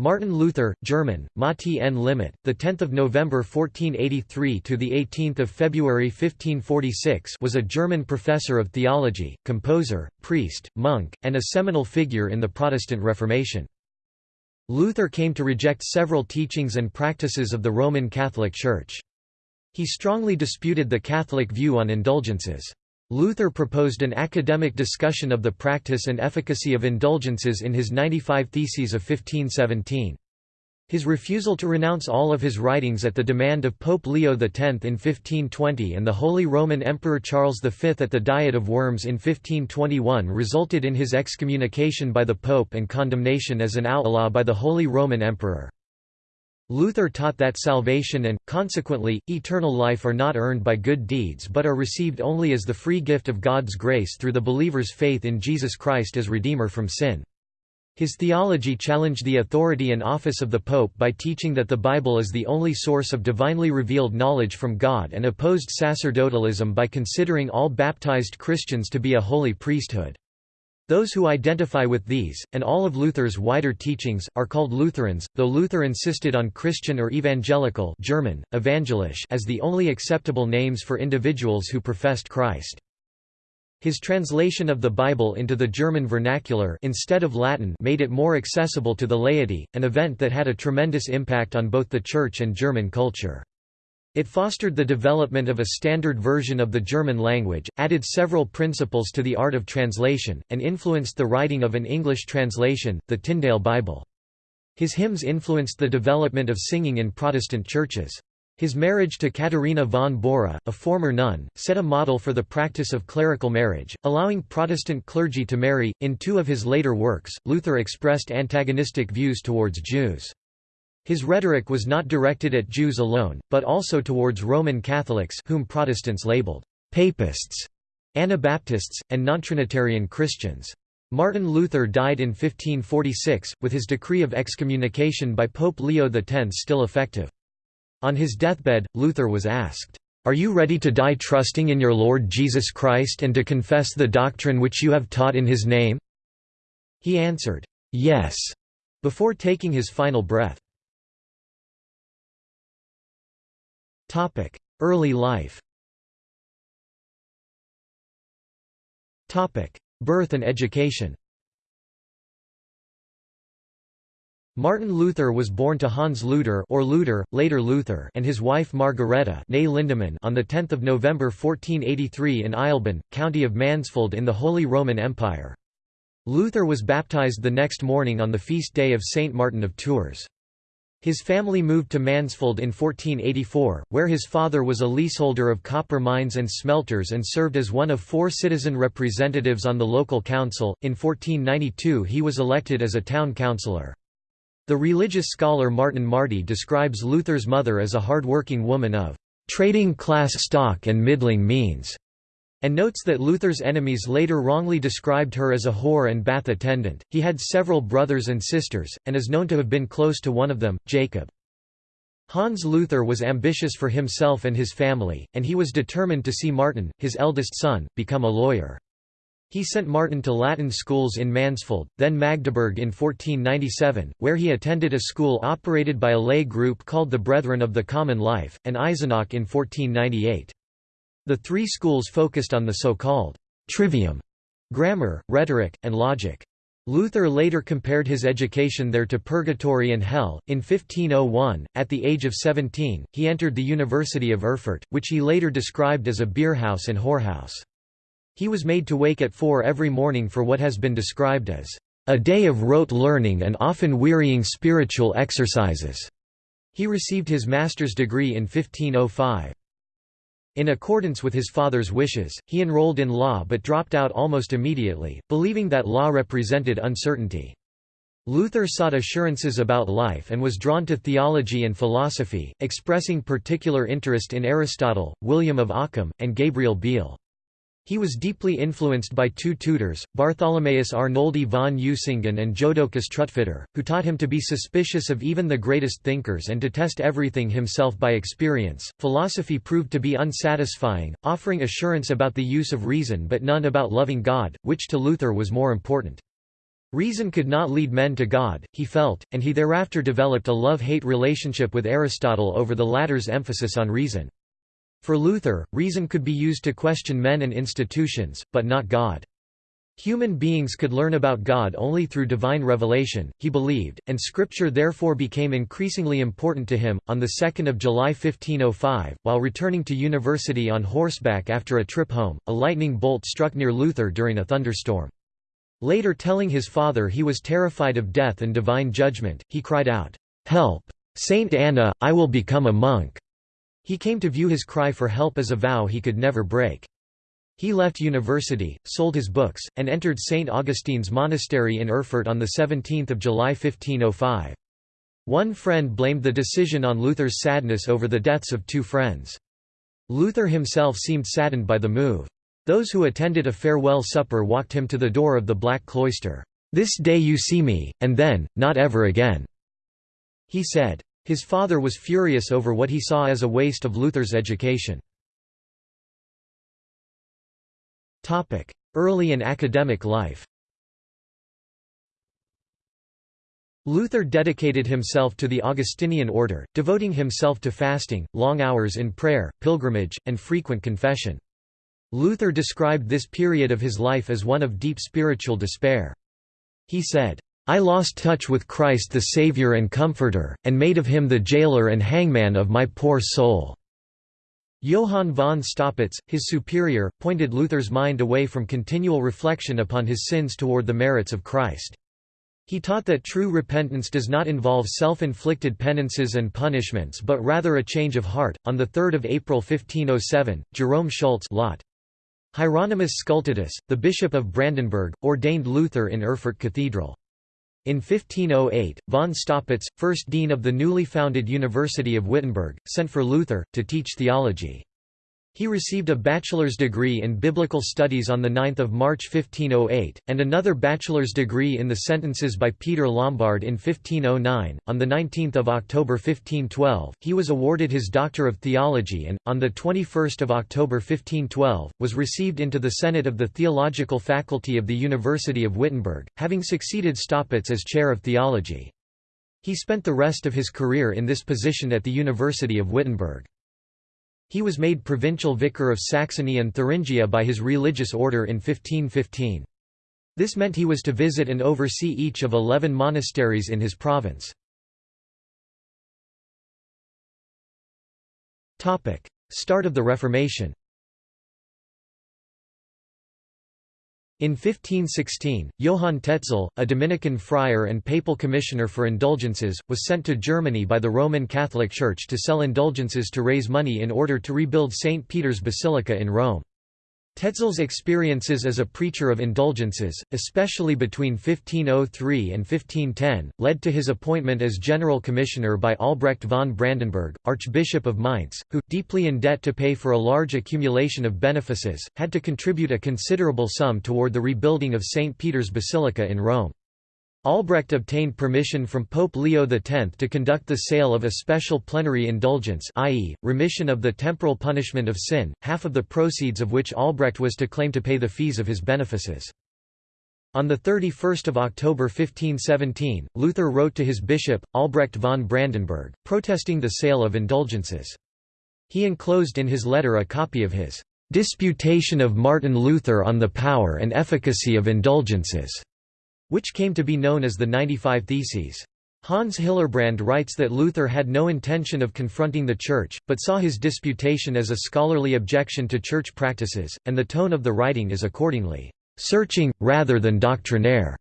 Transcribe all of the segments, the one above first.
Martin Luther, German, Mati N. Limit, the 10th of November 1483 to the 18th of February 1546, was a German professor of theology, composer, priest, monk, and a seminal figure in the Protestant Reformation. Luther came to reject several teachings and practices of the Roman Catholic Church. He strongly disputed the Catholic view on indulgences. Luther proposed an academic discussion of the practice and efficacy of indulgences in his 95 Theses of 1517. His refusal to renounce all of his writings at the demand of Pope Leo X in 1520 and the Holy Roman Emperor Charles V at the Diet of Worms in 1521 resulted in his excommunication by the Pope and condemnation as an outlaw by the Holy Roman Emperor. Luther taught that salvation and, consequently, eternal life are not earned by good deeds but are received only as the free gift of God's grace through the believer's faith in Jesus Christ as Redeemer from sin. His theology challenged the authority and office of the Pope by teaching that the Bible is the only source of divinely revealed knowledge from God and opposed sacerdotalism by considering all baptized Christians to be a holy priesthood. Those who identify with these, and all of Luther's wider teachings, are called Lutherans, though Luther insisted on Christian or evangelical German, evangelisch as the only acceptable names for individuals who professed Christ. His translation of the Bible into the German vernacular instead of Latin made it more accessible to the laity, an event that had a tremendous impact on both the Church and German culture. It fostered the development of a standard version of the German language, added several principles to the art of translation, and influenced the writing of an English translation, the Tyndale Bible. His hymns influenced the development of singing in Protestant churches. His marriage to Katharina von Bora, a former nun, set a model for the practice of clerical marriage, allowing Protestant clergy to marry. In two of his later works, Luther expressed antagonistic views towards Jews. His rhetoric was not directed at Jews alone, but also towards Roman Catholics whom Protestants labeled «papists», Anabaptists, and non-Trinitarian Christians. Martin Luther died in 1546, with his decree of excommunication by Pope Leo X still effective. On his deathbed, Luther was asked, "'Are you ready to die trusting in your Lord Jesus Christ and to confess the doctrine which you have taught in his name?' He answered, "'Yes' before taking his final breath. Early life Topic: Birth and education Martin Luther was born to Hans Luther or Luther, later Luther and his wife Margareta Lindemann on 10 November 1483 in Eisleben, county of Mansfeld in the Holy Roman Empire. Luther was baptized the next morning on the feast day of Saint Martin of Tours. His family moved to Mansfeld in 1484, where his father was a leaseholder of copper mines and smelters and served as one of four citizen representatives on the local council. In 1492 he was elected as a town councillor. The religious scholar Martin Marty describes Luther's mother as a hard-working woman of trading class stock and middling means and notes that Luther's enemies later wrongly described her as a whore and bath attendant. He had several brothers and sisters, and is known to have been close to one of them, Jacob. Hans Luther was ambitious for himself and his family, and he was determined to see Martin, his eldest son, become a lawyer. He sent Martin to Latin schools in Mansfeld, then Magdeburg in 1497, where he attended a school operated by a lay group called the Brethren of the Common Life, and Eisenach in 1498. The three schools focused on the so-called trivium grammar, rhetoric, and logic. Luther later compared his education there to purgatory and hell. In 1501, at the age of 17, he entered the University of Erfurt, which he later described as a beerhouse and whorehouse. He was made to wake at four every morning for what has been described as a day of rote learning and often wearying spiritual exercises. He received his master's degree in 1505. In accordance with his father's wishes, he enrolled in law but dropped out almost immediately, believing that law represented uncertainty. Luther sought assurances about life and was drawn to theology and philosophy, expressing particular interest in Aristotle, William of Ockham, and Gabriel Biel. He was deeply influenced by two tutors, Bartholomaeus Arnoldi von Usingen and Jodocus Trutfetter, who taught him to be suspicious of even the greatest thinkers and to test everything himself by experience. Philosophy proved to be unsatisfying, offering assurance about the use of reason but none about loving God, which to Luther was more important. Reason could not lead men to God, he felt, and he thereafter developed a love-hate relationship with Aristotle over the latter's emphasis on reason. For Luther, reason could be used to question men and institutions, but not God. Human beings could learn about God only through divine revelation, he believed, and scripture therefore became increasingly important to him. On the 2nd of July 1505, while returning to university on horseback after a trip home, a lightning bolt struck near Luther during a thunderstorm. Later telling his father he was terrified of death and divine judgment, he cried out, "'Help! Saint Anna, I will become a monk!' He came to view his cry for help as a vow he could never break. He left university, sold his books, and entered St. Augustine's monastery in Erfurt on 17 July 1505. One friend blamed the decision on Luther's sadness over the deaths of two friends. Luther himself seemed saddened by the move. Those who attended a farewell supper walked him to the door of the Black Cloister. "'This day you see me, and then, not ever again,' he said. His father was furious over what he saw as a waste of Luther's education. Early and academic life Luther dedicated himself to the Augustinian order, devoting himself to fasting, long hours in prayer, pilgrimage, and frequent confession. Luther described this period of his life as one of deep spiritual despair. He said, I lost touch with Christ the Savior and Comforter, and made of him the jailer and hangman of my poor soul." Johann von Staupitz, his superior, pointed Luther's mind away from continual reflection upon his sins toward the merits of Christ. He taught that true repentance does not involve self-inflicted penances and punishments but rather a change of heart. On the 3rd of April 1507, Jerome Schultz Lot Hieronymus Scultetus, the Bishop of Brandenburg, ordained Luther in Erfurt Cathedral. In 1508, von Staupitz, first dean of the newly founded University of Wittenberg, sent for Luther, to teach theology. He received a bachelor's degree in biblical studies on 9 March 1508, and another bachelor's degree in the sentences by Peter Lombard in 1509. On 19 October 1512, he was awarded his Doctor of Theology and, on 21 October 1512, was received into the Senate of the Theological Faculty of the University of Wittenberg, having succeeded Staupitz as chair of theology. He spent the rest of his career in this position at the University of Wittenberg. He was made provincial vicar of Saxony and Thuringia by his religious order in 1515. This meant he was to visit and oversee each of eleven monasteries in his province. Start of the Reformation In 1516, Johann Tetzel, a Dominican friar and papal commissioner for indulgences, was sent to Germany by the Roman Catholic Church to sell indulgences to raise money in order to rebuild St. Peter's Basilica in Rome. Tetzel's experiences as a preacher of indulgences, especially between 1503 and 1510, led to his appointment as general commissioner by Albrecht von Brandenburg, Archbishop of Mainz, who, deeply in debt to pay for a large accumulation of benefices, had to contribute a considerable sum toward the rebuilding of St. Peter's Basilica in Rome. Albrecht obtained permission from Pope Leo X to conduct the sale of a special plenary indulgence i.e., remission of the temporal punishment of sin, half of the proceeds of which Albrecht was to claim to pay the fees of his benefices. On 31 October 1517, Luther wrote to his bishop, Albrecht von Brandenburg, protesting the sale of indulgences. He enclosed in his letter a copy of his «Disputation of Martin Luther on the Power and Efficacy of Indulgences» which came to be known as the 95 Theses. Hans Hillerbrand writes that Luther had no intention of confronting the Church, but saw his disputation as a scholarly objection to Church practices, and the tone of the writing is accordingly, "...searching, rather than doctrinaire."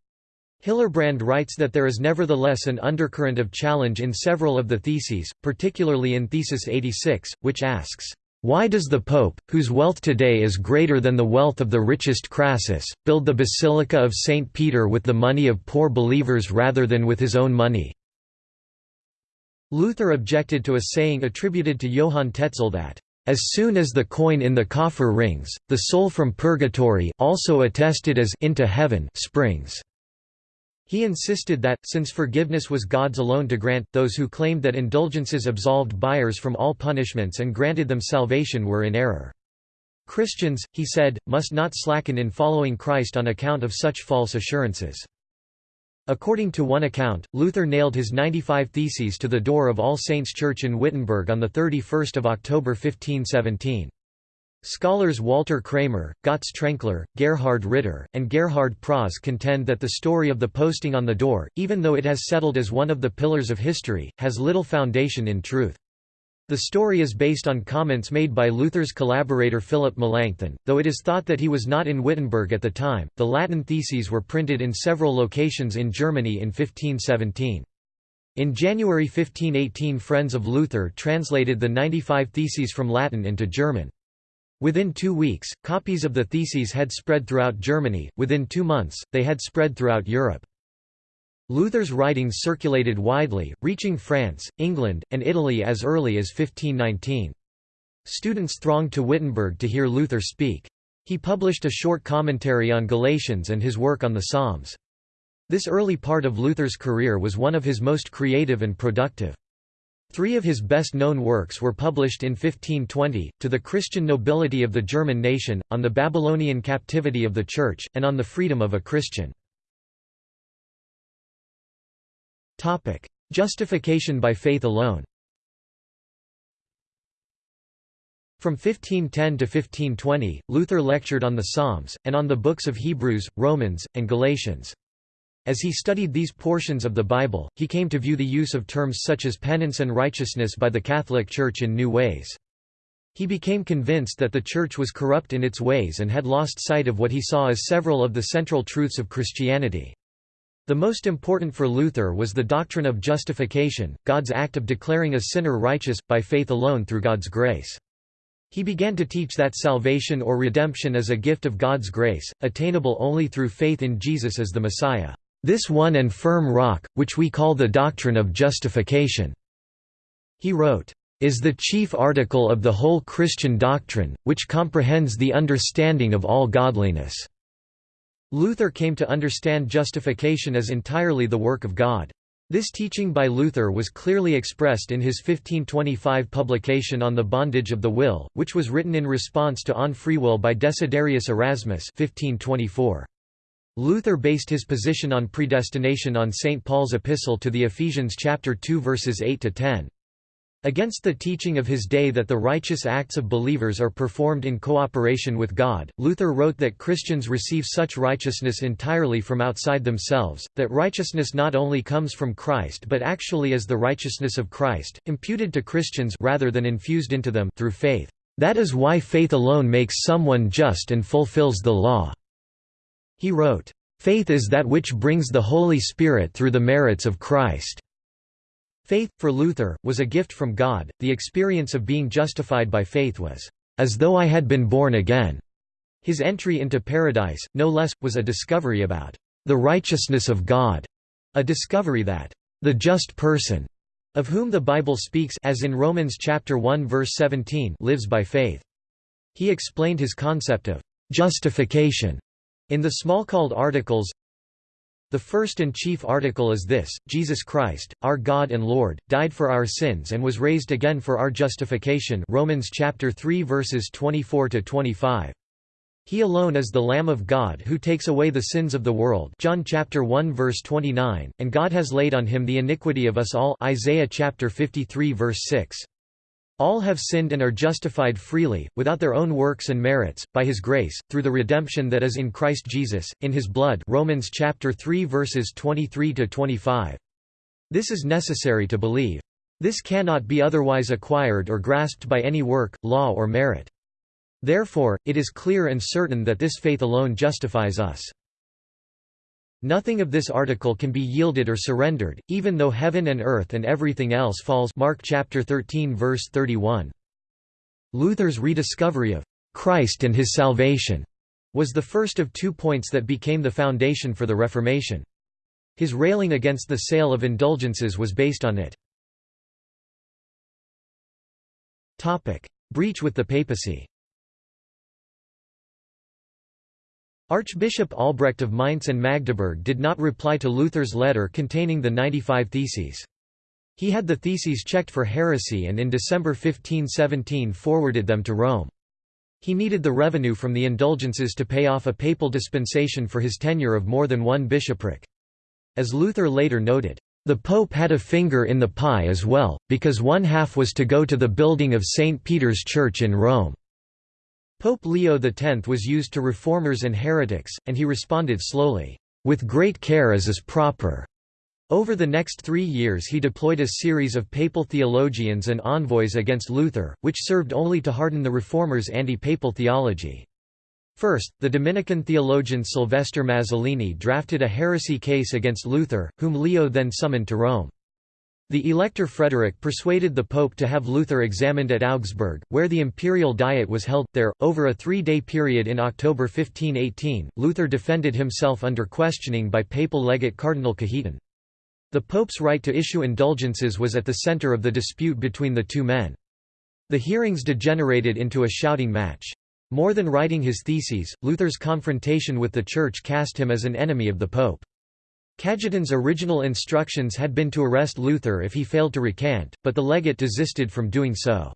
Hillerbrand writes that there is nevertheless an undercurrent of challenge in several of the theses, particularly in Thesis 86, which asks, why does the Pope, whose wealth today is greater than the wealth of the richest Crassus, build the Basilica of St. Peter with the money of poor believers rather than with his own money?' Luther objected to a saying attributed to Johann Tetzel that, "...as soon as the coin in the coffer rings, the soul from purgatory also attested as into heaven springs." He insisted that, since forgiveness was God's alone to grant, those who claimed that indulgences absolved buyers from all punishments and granted them salvation were in error. Christians, he said, must not slacken in following Christ on account of such false assurances. According to one account, Luther nailed his 95 Theses to the door of All Saints' Church in Wittenberg on 31 October 1517. Scholars Walter Kramer, Götz Trenkler, Gerhard Ritter, and Gerhard Prause contend that the story of the posting on the door, even though it has settled as one of the pillars of history, has little foundation in truth. The story is based on comments made by Luther's collaborator Philip Melanchthon, though it is thought that he was not in Wittenberg at the time. The Latin theses were printed in several locations in Germany in 1517. In January 1518 Friends of Luther translated the 95 Theses from Latin into German. Within two weeks, copies of the theses had spread throughout Germany, within two months, they had spread throughout Europe. Luther's writings circulated widely, reaching France, England, and Italy as early as 1519. Students thronged to Wittenberg to hear Luther speak. He published a short commentary on Galatians and his work on the Psalms. This early part of Luther's career was one of his most creative and productive. Three of his best-known works were published in 1520, To the Christian Nobility of the German Nation, on the Babylonian Captivity of the Church, and on the Freedom of a Christian. Justification by faith alone From 1510 to 1520, Luther lectured on the Psalms, and on the books of Hebrews, Romans, and Galatians. As he studied these portions of the Bible, he came to view the use of terms such as penance and righteousness by the Catholic Church in new ways. He became convinced that the Church was corrupt in its ways and had lost sight of what he saw as several of the central truths of Christianity. The most important for Luther was the doctrine of justification, God's act of declaring a sinner righteous, by faith alone through God's grace. He began to teach that salvation or redemption is a gift of God's grace, attainable only through faith in Jesus as the Messiah, this one and firm rock, which we call the doctrine of justification. He wrote, is the chief article of the whole Christian doctrine, which comprehends the understanding of all godliness. Luther came to understand justification as entirely the work of God. This teaching by Luther was clearly expressed in his 1525 publication on the bondage of the will, which was written in response to On Free Will by Desiderius Erasmus 1524. Luther based his position on predestination on St. Paul's epistle to the Ephesians chapter 2 verses 8 to 10. Against the teaching of his day that the righteous acts of believers are performed in cooperation with God, Luther wrote that Christians receive such righteousness entirely from outside themselves, that righteousness not only comes from Christ but actually is the righteousness of Christ, imputed to Christians rather than infused into them through faith. That is why faith alone makes someone just and fulfills the law." He wrote, "...faith is that which brings the Holy Spirit through the merits of Christ." Faith, for Luther, was a gift from God. The experience of being justified by faith was, as though I had been born again. His entry into paradise, no less, was a discovery about the righteousness of God, a discovery that the just person, of whom the Bible speaks as in Romans chapter 1 verse 17, lives by faith. He explained his concept of justification in the Smalcald Articles the first and chief article is this, Jesus Christ, our God and Lord, died for our sins and was raised again for our justification Romans chapter 3 verses 24 to 25. He alone is the Lamb of God who takes away the sins of the world John chapter 1 verse 29, and God has laid on him the iniquity of us all Isaiah chapter 53 verse 6. All have sinned and are justified freely, without their own works and merits, by his grace, through the redemption that is in Christ Jesus, in his blood Romans chapter 3 verses 23–25. This is necessary to believe. This cannot be otherwise acquired or grasped by any work, law or merit. Therefore, it is clear and certain that this faith alone justifies us. Nothing of this article can be yielded or surrendered, even though heaven and earth and everything else falls Mark chapter 13 verse 31. Luther's rediscovery of Christ and his salvation was the first of two points that became the foundation for the Reformation. His railing against the sale of indulgences was based on it. Breach with the papacy Archbishop Albrecht of Mainz and Magdeburg did not reply to Luther's letter containing the 95 Theses. He had the theses checked for heresy and in December 1517 forwarded them to Rome. He needed the revenue from the indulgences to pay off a papal dispensation for his tenure of more than one bishopric. As Luther later noted, "...the Pope had a finger in the pie as well, because one half was to go to the building of St. Peter's Church in Rome." Pope Leo X was used to reformers and heretics, and he responded slowly, "...with great care as is proper." Over the next three years he deployed a series of papal theologians and envoys against Luther, which served only to harden the reformers' anti-papal theology. First, the Dominican theologian Sylvester Mazzolini drafted a heresy case against Luther, whom Leo then summoned to Rome. The Elector Frederick persuaded the Pope to have Luther examined at Augsburg, where the imperial diet was held. There, over a three day period in October 1518, Luther defended himself under questioning by papal legate Cardinal Cajetan. The Pope's right to issue indulgences was at the center of the dispute between the two men. The hearings degenerated into a shouting match. More than writing his theses, Luther's confrontation with the Church cast him as an enemy of the Pope. Cajetan's original instructions had been to arrest Luther if he failed to recant, but the legate desisted from doing so.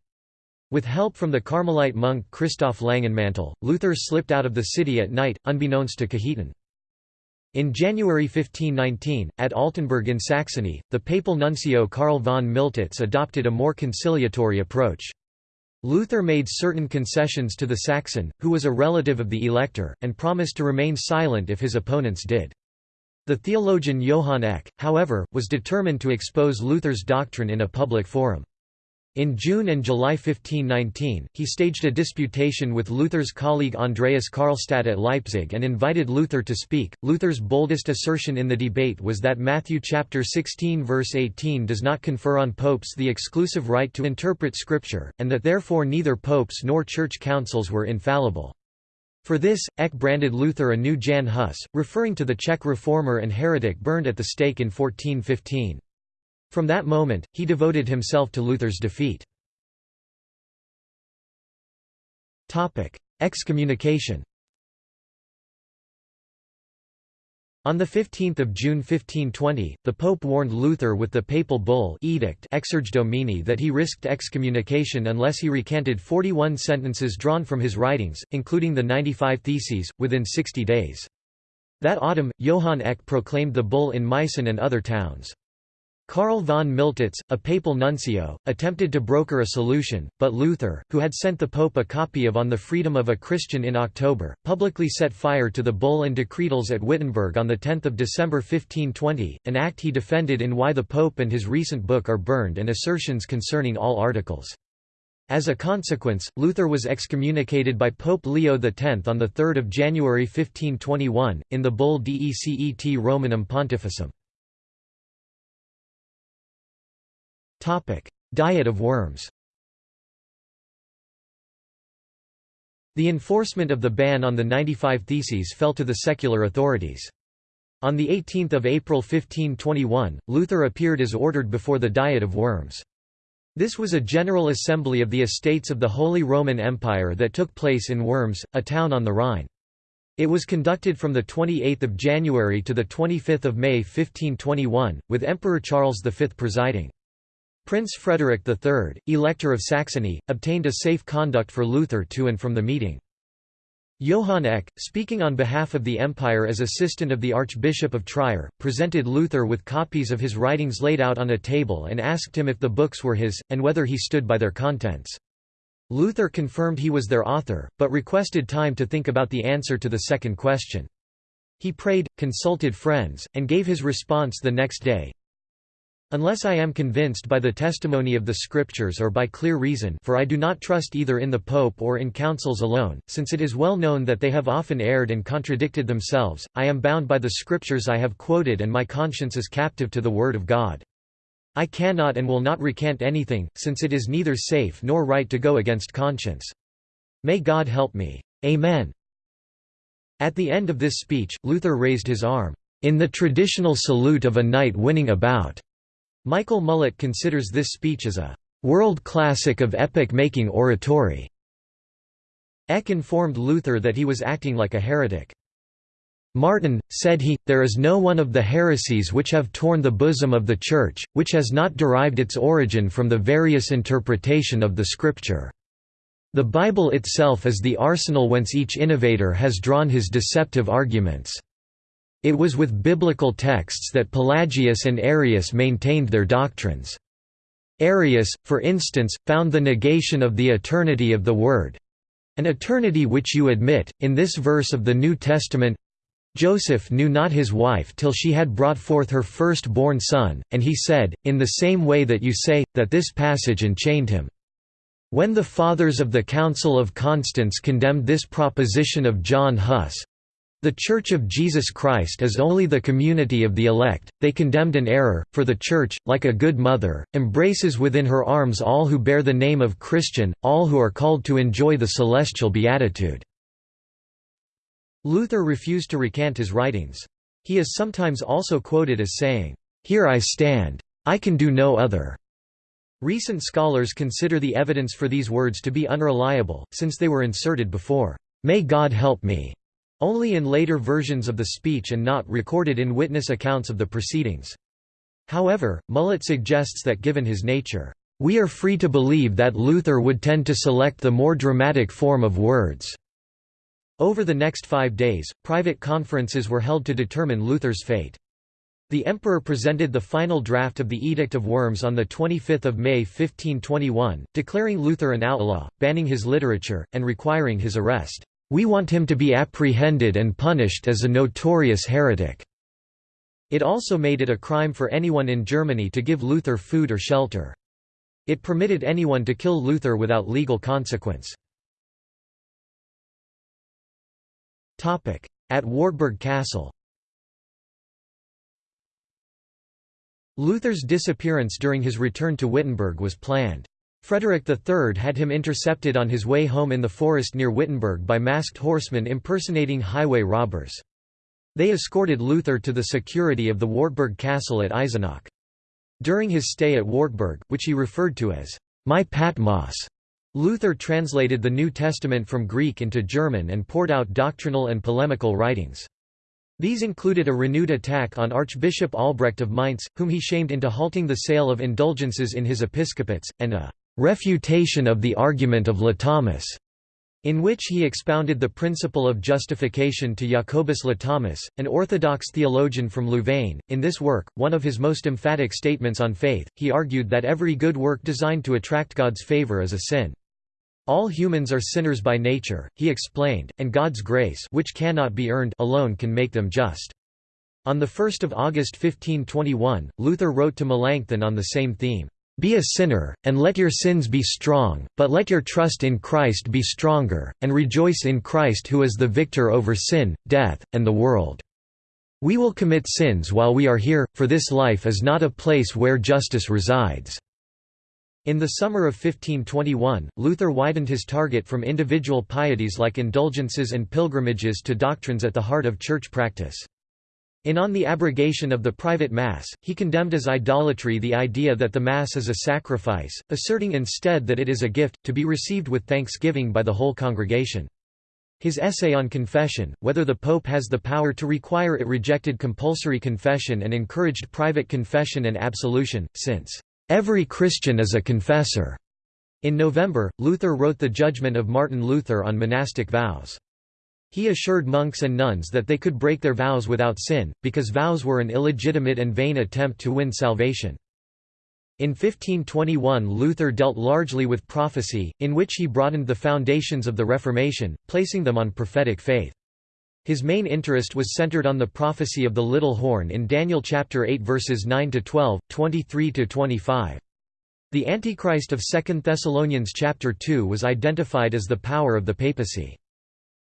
With help from the Carmelite monk Christoph Langenmantel, Luther slipped out of the city at night, unbeknownst to Cajetan. In January 1519, at Altenburg in Saxony, the papal nuncio Karl von Miltitz adopted a more conciliatory approach. Luther made certain concessions to the Saxon, who was a relative of the elector, and promised to remain silent if his opponents did. The theologian Johann Eck, however, was determined to expose Luther's doctrine in a public forum. In June and July 1519, he staged a disputation with Luther's colleague Andreas Karlstadt at Leipzig and invited Luther to speak. Luther's boldest assertion in the debate was that Matthew chapter 16 verse 18 does not confer on popes the exclusive right to interpret scripture, and that therefore neither popes nor church councils were infallible. For this, Eck branded Luther a new Jan Hus, referring to the Czech reformer and heretic burned at the stake in 1415. From that moment, he devoted himself to Luther's defeat. Excommunication On 15 June 1520, the Pope warned Luther with the papal bull edict Exsurge Domine that he risked excommunication unless he recanted 41 sentences drawn from his writings, including the 95 Theses, within 60 days. That autumn, Johann Eck proclaimed the bull in Meissen and other towns. Karl von Miltitz, a papal nuncio, attempted to broker a solution, but Luther, who had sent the Pope a copy of On the Freedom of a Christian in October, publicly set fire to the bull and decretals at Wittenberg on 10 December 1520, an act he defended in Why the Pope and his recent book are burned and assertions concerning all articles. As a consequence, Luther was excommunicated by Pope Leo X on 3 January 1521, in the bull Decet Romanum Pontificem. Diet of worms The enforcement of the ban on the 95 Theses fell to the secular authorities. On 18 April 1521, Luther appeared as ordered before the Diet of Worms. This was a general assembly of the estates of the Holy Roman Empire that took place in Worms, a town on the Rhine. It was conducted from 28 January to 25 May 1521, with Emperor Charles V presiding. Prince Frederick III, Elector of Saxony, obtained a safe conduct for Luther to and from the meeting. Johann Eck, speaking on behalf of the Empire as assistant of the Archbishop of Trier, presented Luther with copies of his writings laid out on a table and asked him if the books were his, and whether he stood by their contents. Luther confirmed he was their author, but requested time to think about the answer to the second question. He prayed, consulted friends, and gave his response the next day. Unless I am convinced by the testimony of the Scriptures or by clear reason for I do not trust either in the Pope or in councils alone, since it is well known that they have often erred and contradicted themselves, I am bound by the Scriptures I have quoted and my conscience is captive to the Word of God. I cannot and will not recant anything, since it is neither safe nor right to go against conscience. May God help me. Amen. At the end of this speech, Luther raised his arm, in the traditional salute of a knight winning a bout. Michael Mullett considers this speech as a world classic of epic-making oratory. Eck informed Luther that he was acting like a heretic. Martin, said he, there is no one of the heresies which have torn the bosom of the Church, which has not derived its origin from the various interpretation of the Scripture. The Bible itself is the arsenal whence each innovator has drawn his deceptive arguments. It was with biblical texts that Pelagius and Arius maintained their doctrines. Arius, for instance, found the negation of the eternity of the Word an eternity which you admit, in this verse of the New Testament Joseph knew not his wife till she had brought forth her first-born son, and he said, in the same way that you say, that this passage enchained him. When the fathers of the Council of Constance condemned this proposition of John Huss, the Church of Jesus Christ is only the community of the elect, they condemned an error, for the Church, like a good mother, embraces within her arms all who bear the name of Christian, all who are called to enjoy the celestial beatitude." Luther refused to recant his writings. He is sometimes also quoted as saying, "'Here I stand. I can do no other.'" Recent scholars consider the evidence for these words to be unreliable, since they were inserted before, "'May God help me' Only in later versions of the speech and not recorded in witness accounts of the proceedings. However, Mullett suggests that given his nature, "...we are free to believe that Luther would tend to select the more dramatic form of words." Over the next five days, private conferences were held to determine Luther's fate. The emperor presented the final draft of the Edict of Worms on 25 May 1521, declaring Luther an outlaw, banning his literature, and requiring his arrest. We want him to be apprehended and punished as a notorious heretic." It also made it a crime for anyone in Germany to give Luther food or shelter. It permitted anyone to kill Luther without legal consequence. At Wartburg Castle Luther's disappearance during his return to Wittenberg was planned. Frederick III had him intercepted on his way home in the forest near Wittenberg by masked horsemen impersonating highway robbers. They escorted Luther to the security of the Wartburg castle at Eisenach. During his stay at Wartburg, which he referred to as, "...my Patmos", Luther translated the New Testament from Greek into German and poured out doctrinal and polemical writings. These included a renewed attack on Archbishop Albrecht of Mainz, whom he shamed into halting the sale of indulgences in his episcopates, and a refutation of the argument of Latomus, in which he expounded the principle of justification to Jacobus Latomus, an Orthodox theologian from Louvain. In this work, one of his most emphatic statements on faith, he argued that every good work designed to attract God's favor is a sin. All humans are sinners by nature, he explained, and God's grace which cannot be earned alone can make them just. On 1 August 1521, Luther wrote to Melanchthon on the same theme. Be a sinner, and let your sins be strong, but let your trust in Christ be stronger, and rejoice in Christ who is the victor over sin, death, and the world. We will commit sins while we are here, for this life is not a place where justice resides." In the summer of 1521, Luther widened his target from individual pieties like indulgences and pilgrimages to doctrines at the heart of church practice. In On the Abrogation of the Private Mass, he condemned as idolatry the idea that the Mass is a sacrifice, asserting instead that it is a gift, to be received with thanksgiving by the whole congregation. His essay on confession, whether the Pope has the power to require it rejected compulsory confession and encouraged private confession and absolution, since, "...every Christian is a confessor." In November, Luther wrote the Judgment of Martin Luther on monastic vows. He assured monks and nuns that they could break their vows without sin, because vows were an illegitimate and vain attempt to win salvation. In 1521 Luther dealt largely with prophecy, in which he broadened the foundations of the Reformation, placing them on prophetic faith. His main interest was centered on the prophecy of the little horn in Daniel chapter 8 verses 9 to 12, 23 to 25. The Antichrist of 2 Thessalonians chapter 2 was identified as the power of the papacy.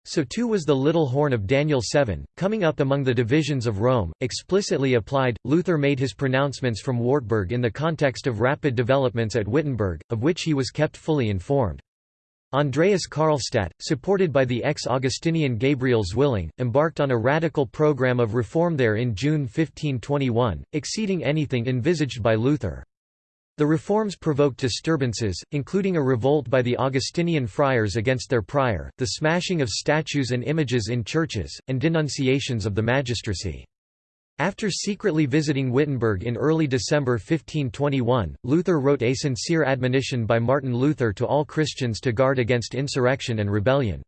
So too was the little horn of Daniel 7, coming up among the divisions of Rome, explicitly applied. Luther made his pronouncements from Wartburg in the context of rapid developments at Wittenberg, of which he was kept fully informed. Andreas Karlstadt, supported by the ex-Augustinian Gabriel Zwilling, embarked on a radical program of reform there in June 1521, exceeding anything envisaged by Luther. The reforms provoked disturbances, including a revolt by the Augustinian friars against their prior, the smashing of statues and images in churches, and denunciations of the magistracy. After secretly visiting Wittenberg in early December 1521, Luther wrote a sincere admonition by Martin Luther to all Christians to guard against insurrection and rebellion.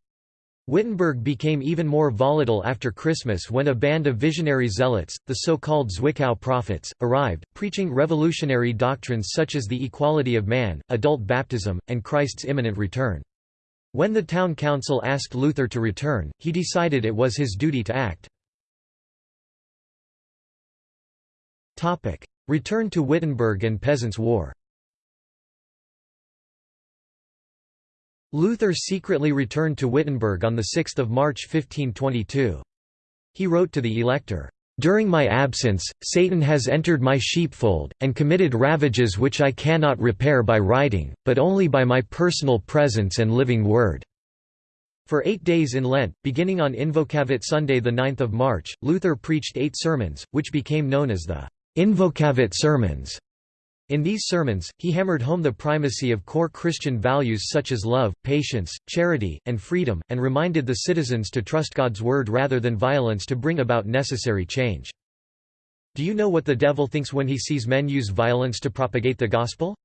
Wittenberg became even more volatile after Christmas when a band of visionary zealots, the so-called Zwickau prophets, arrived, preaching revolutionary doctrines such as the equality of man, adult baptism, and Christ's imminent return. When the town council asked Luther to return, he decided it was his duty to act. Return to Wittenberg and Peasants' War Luther secretly returned to Wittenberg on 6 March 1522. He wrote to the elector, "...during my absence, Satan has entered my sheepfold, and committed ravages which I cannot repair by writing, but only by my personal presence and living word." For eight days in Lent, beginning on Invocavit Sunday 9 March, Luther preached eight sermons, which became known as the Invocavit Sermons. In these sermons, he hammered home the primacy of core Christian values such as love, patience, charity, and freedom, and reminded the citizens to trust God's word rather than violence to bring about necessary change. Do you know what the devil thinks when he sees men use violence to propagate the gospel?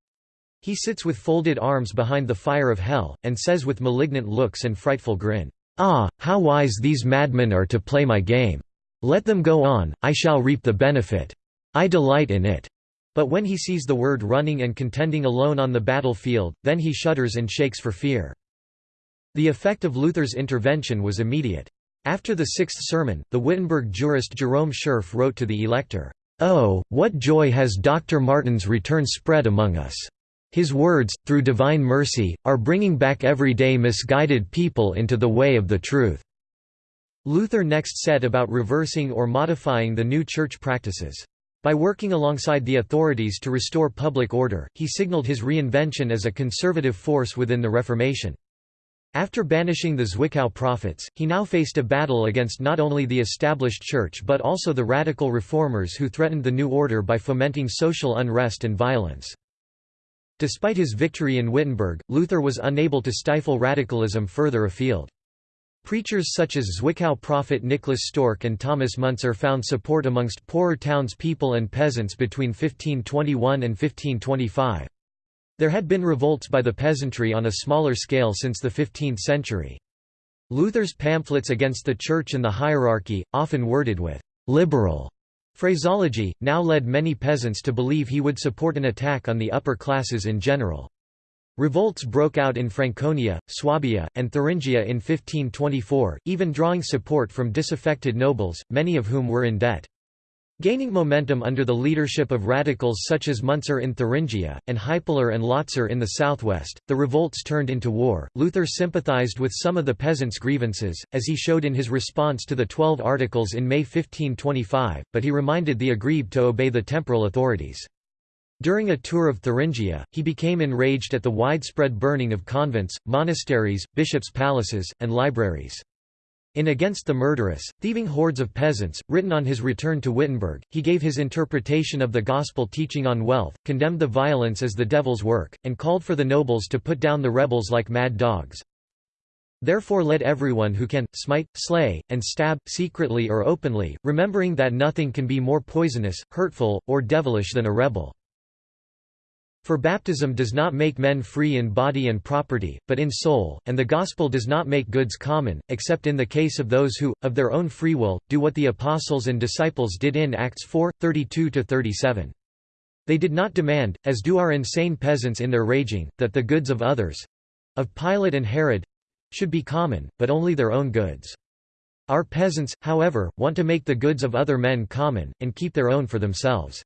He sits with folded arms behind the fire of hell, and says with malignant looks and frightful grin, Ah, how wise these madmen are to play my game! Let them go on, I shall reap the benefit. I delight in it. But when he sees the word running and contending alone on the battlefield, then he shudders and shakes for fear. The effect of Luther's intervention was immediate. After the sixth sermon, the Wittenberg jurist Jerome Schurf wrote to the elector, "'Oh, what joy has Dr. Martin's return spread among us! His words, through divine mercy, are bringing back everyday misguided people into the way of the truth." Luther next set about reversing or modifying the new church practices. By working alongside the authorities to restore public order, he signaled his reinvention as a conservative force within the Reformation. After banishing the Zwickau prophets, he now faced a battle against not only the established church but also the radical reformers who threatened the new order by fomenting social unrest and violence. Despite his victory in Wittenberg, Luther was unable to stifle radicalism further afield. Preachers such as Zwickau prophet Nicholas Stork and Thomas Müntzer found support amongst poorer townspeople and peasants between 1521 and 1525. There had been revolts by the peasantry on a smaller scale since the 15th century. Luther's pamphlets against the Church and the hierarchy, often worded with «liberal» phraseology, now led many peasants to believe he would support an attack on the upper classes in general. Revolts broke out in Franconia, Swabia, and Thuringia in 1524, even drawing support from disaffected nobles, many of whom were in debt. Gaining momentum under the leadership of radicals such as Müntzer in Thuringia, and Hipler and Lotzer in the southwest, the revolts turned into war. Luther sympathized with some of the peasants' grievances, as he showed in his response to the Twelve Articles in May 1525, but he reminded the aggrieved to obey the temporal authorities. During a tour of Thuringia, he became enraged at the widespread burning of convents, monasteries, bishops' palaces, and libraries. In Against the Murderous, Thieving Hordes of Peasants, written on his return to Wittenberg, he gave his interpretation of the gospel teaching on wealth, condemned the violence as the devil's work, and called for the nobles to put down the rebels like mad dogs. Therefore let everyone who can, smite, slay, and stab, secretly or openly, remembering that nothing can be more poisonous, hurtful, or devilish than a rebel. For baptism does not make men free in body and property, but in soul, and the gospel does not make goods common, except in the case of those who, of their own free will, do what the apostles and disciples did in Acts 4, 32–37. They did not demand, as do our insane peasants in their raging, that the goods of others—of Pilate and Herod—should be common, but only their own goods. Our peasants, however, want to make the goods of other men common, and keep their own for themselves.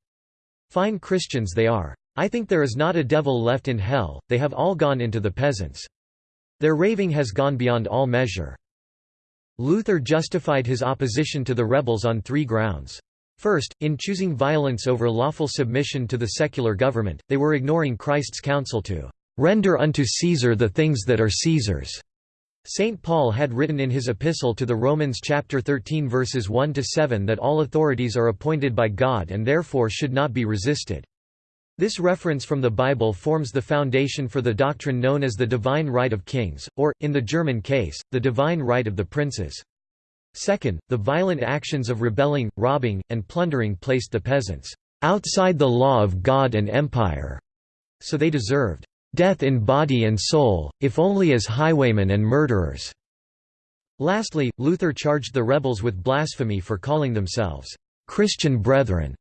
Fine Christians they are. I think there is not a devil left in hell, they have all gone into the peasants. Their raving has gone beyond all measure. Luther justified his opposition to the rebels on three grounds. First, in choosing violence over lawful submission to the secular government, they were ignoring Christ's counsel to "...render unto Caesar the things that are Caesar's." St. Paul had written in his epistle to the Romans chapter 13 verses 1–7 that all authorities are appointed by God and therefore should not be resisted. This reference from the Bible forms the foundation for the doctrine known as the divine right of kings, or, in the German case, the divine right of the princes. Second, the violent actions of rebelling, robbing, and plundering placed the peasants outside the law of God and empire, so they deserved death in body and soul, if only as highwaymen and murderers. Lastly, Luther charged the rebels with blasphemy for calling themselves Christian brethren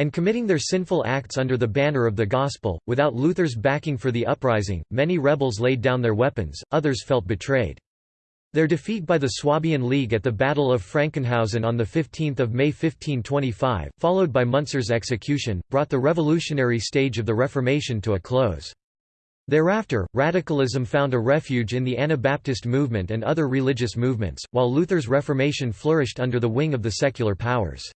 and committing their sinful acts under the banner of the gospel. Without Luther's backing for the uprising, many rebels laid down their weapons, others felt betrayed. Their defeat by the Swabian League at the Battle of Frankenhausen on 15 May 1525, followed by Müntzer's execution, brought the revolutionary stage of the Reformation to a close. Thereafter, radicalism found a refuge in the Anabaptist movement and other religious movements, while Luther's Reformation flourished under the wing of the secular powers.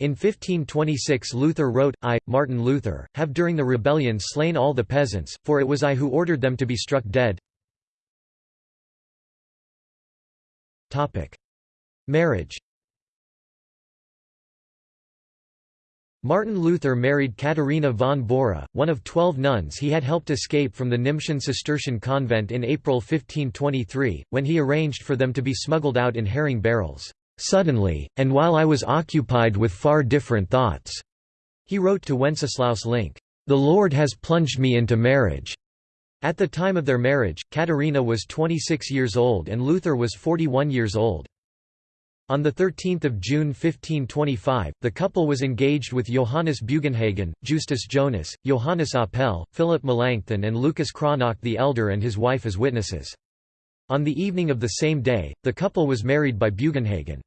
In 1526 Luther wrote, I, Martin Luther, have during the rebellion slain all the peasants, for it was I who ordered them to be struck dead. Marriage Martin Luther married Katharina von Bora, one of twelve nuns he had helped escape from the Nimbschen Cistercian convent in April 1523, when he arranged for them to be smuggled out in herring barrels. Suddenly, and while I was occupied with far different thoughts," he wrote to Wenceslaus Link, "the Lord has plunged me into marriage." At the time of their marriage, Katharina was 26 years old and Luther was 41 years old. On 13 June 1525, the couple was engaged with Johannes Bugenhagen, Justus Jonas, Johannes Apel, Philip Melanchthon and Lucas Cranach the Elder and his wife as witnesses. On the evening of the same day, the couple was married by Bugenhagen.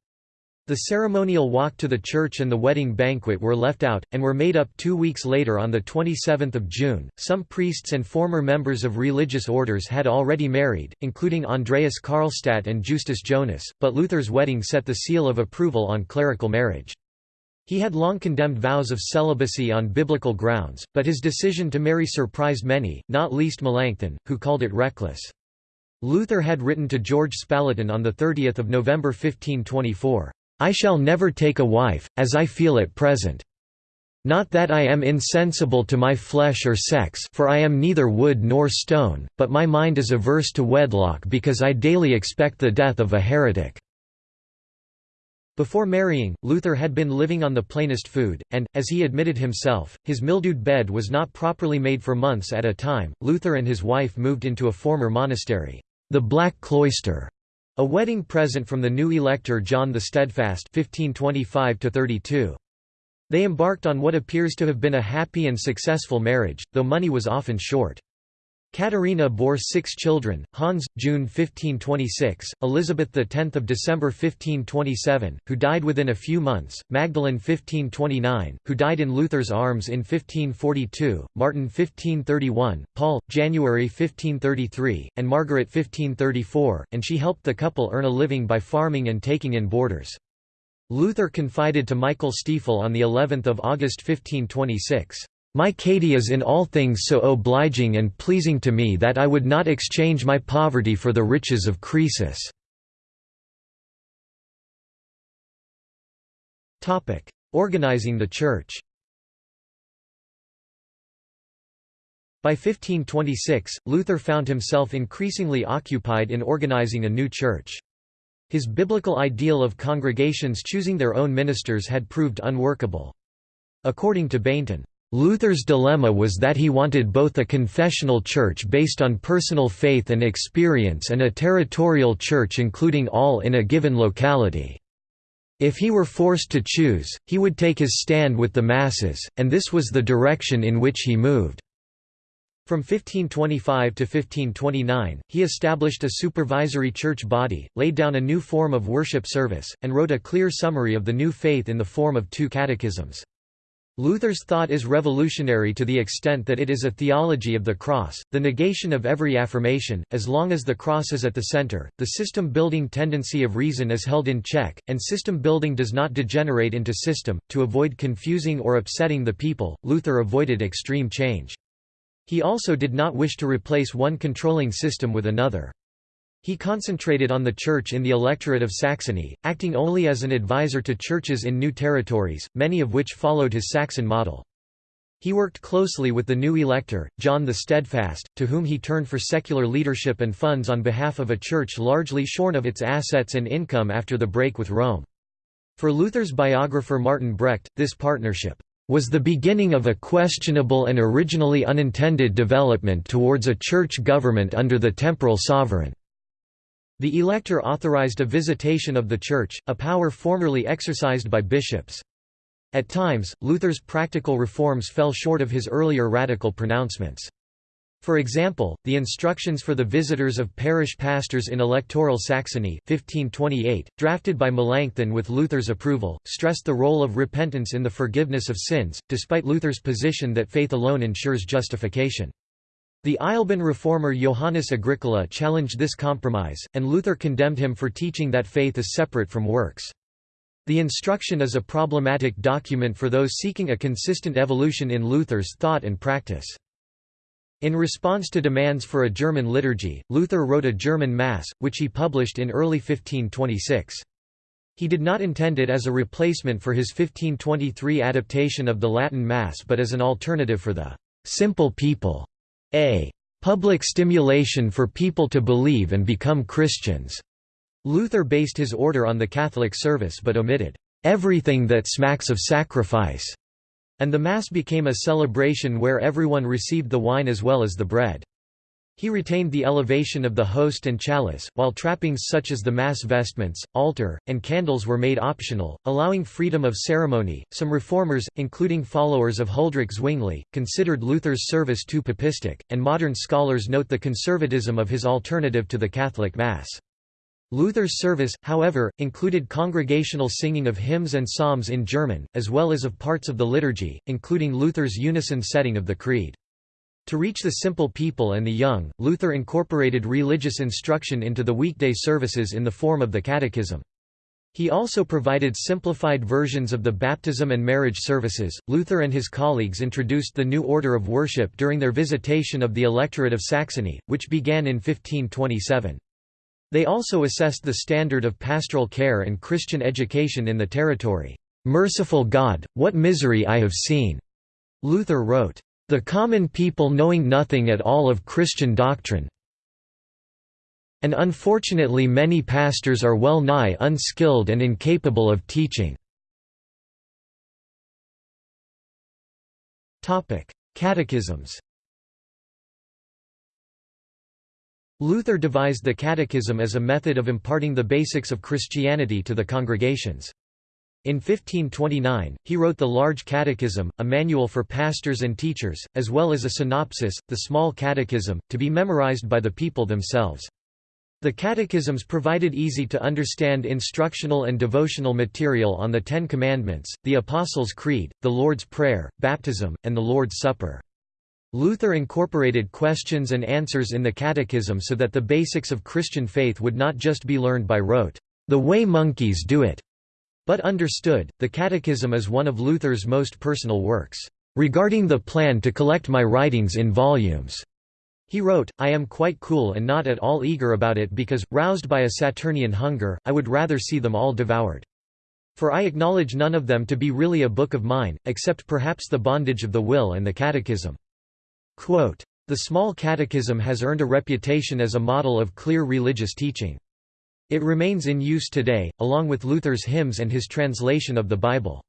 The ceremonial walk to the church and the wedding banquet were left out, and were made up two weeks later on 27 June. Some priests and former members of religious orders had already married, including Andreas Karlstadt and Justus Jonas, but Luther's wedding set the seal of approval on clerical marriage. He had long condemned vows of celibacy on biblical grounds, but his decision to marry surprised many, not least Melanchthon, who called it reckless. Luther had written to George Spalatin on 30 November 1524. I shall never take a wife, as I feel at present. Not that I am insensible to my flesh or sex for I am neither wood nor stone, but my mind is averse to wedlock because I daily expect the death of a heretic." Before marrying, Luther had been living on the plainest food, and, as he admitted himself, his mildewed bed was not properly made for months at a time. Luther and his wife moved into a former monastery, the Black Cloister, a wedding present from the new elector John the Steadfast 1525 -32. They embarked on what appears to have been a happy and successful marriage, though money was often short. Katharina bore six children, Hans, June 1526, Elizabeth X of December 1527, who died within a few months, Magdalene 1529, who died in Luther's arms in 1542, Martin 1531, Paul, January 1533, and Margaret 1534, and she helped the couple earn a living by farming and taking in boarders. Luther confided to Michael Stiefel on the 11th of August 1526, my Katie is in all things so obliging and pleasing to me that I would not exchange my poverty for the riches of Croesus." Organizing the Church By 1526, Luther found himself increasingly occupied in organizing a new church. His biblical ideal of congregations choosing their own ministers had proved unworkable. According to Bainton, Luther's dilemma was that he wanted both a confessional church based on personal faith and experience and a territorial church including all in a given locality. If he were forced to choose, he would take his stand with the masses, and this was the direction in which he moved. From 1525 to 1529, he established a supervisory church body, laid down a new form of worship service, and wrote a clear summary of the new faith in the form of two catechisms. Luther's thought is revolutionary to the extent that it is a theology of the cross, the negation of every affirmation, as long as the cross is at the center, the system-building tendency of reason is held in check, and system-building does not degenerate into system. To avoid confusing or upsetting the people, Luther avoided extreme change. He also did not wish to replace one controlling system with another. He concentrated on the church in the electorate of Saxony, acting only as an advisor to churches in new territories, many of which followed his Saxon model. He worked closely with the new elector, John the Steadfast, to whom he turned for secular leadership and funds on behalf of a church largely shorn of its assets and income after the break with Rome. For Luther's biographer Martin Brecht, this partnership was the beginning of a questionable and originally unintended development towards a church government under the temporal sovereign. The elector authorized a visitation of the church, a power formerly exercised by bishops. At times, Luther's practical reforms fell short of his earlier radical pronouncements. For example, the instructions for the visitors of parish pastors in electoral Saxony 1528, drafted by Melanchthon with Luther's approval, stressed the role of repentance in the forgiveness of sins, despite Luther's position that faith alone ensures justification. The Eisleben reformer Johannes Agricola challenged this compromise, and Luther condemned him for teaching that faith is separate from works. The instruction is a problematic document for those seeking a consistent evolution in Luther's thought and practice. In response to demands for a German liturgy, Luther wrote a German Mass, which he published in early 1526. He did not intend it as a replacement for his 1523 adaptation of the Latin Mass but as an alternative for the «simple people» a public stimulation for people to believe and become Christians. Luther based his order on the Catholic service but omitted everything that smacks of sacrifice, and the Mass became a celebration where everyone received the wine as well as the bread. He retained the elevation of the host and chalice, while trappings such as the mass vestments, altar, and candles were made optional, allowing freedom of ceremony. Some reformers, including followers of Huldrych Zwingli, considered Luther's service too papistic, and modern scholars note the conservatism of his alternative to the Catholic Mass. Luther's service, however, included congregational singing of hymns and psalms in German, as well as of parts of the liturgy, including Luther's unison setting of the Creed. To reach the simple people and the young, Luther incorporated religious instruction into the weekday services in the form of the Catechism. He also provided simplified versions of the baptism and marriage services. Luther and his colleagues introduced the new order of worship during their visitation of the electorate of Saxony, which began in 1527. They also assessed the standard of pastoral care and Christian education in the territory. Merciful God, what misery I have seen! Luther wrote. The common people knowing nothing at all of Christian doctrine and unfortunately many pastors are well nigh unskilled and incapable of teaching. Catechisms Luther devised the catechism as a method of imparting the basics of Christianity to the congregations. In 1529, he wrote the Large Catechism, a manual for pastors and teachers, as well as a synopsis, the Small Catechism, to be memorized by the people themselves. The catechisms provided easy-to-understand instructional and devotional material on the Ten Commandments, the Apostles' Creed, the Lord's Prayer, baptism, and the Lord's Supper. Luther incorporated questions and answers in the catechism so that the basics of Christian faith would not just be learned by rote, the way monkeys do it, but understood, the Catechism is one of Luther's most personal works. Regarding the plan to collect my writings in volumes, he wrote, I am quite cool and not at all eager about it because, roused by a Saturnian hunger, I would rather see them all devoured. For I acknowledge none of them to be really a book of mine, except perhaps the bondage of the will and the Catechism. Quote, the Small Catechism has earned a reputation as a model of clear religious teaching. It remains in use today, along with Luther's hymns and his translation of the Bible.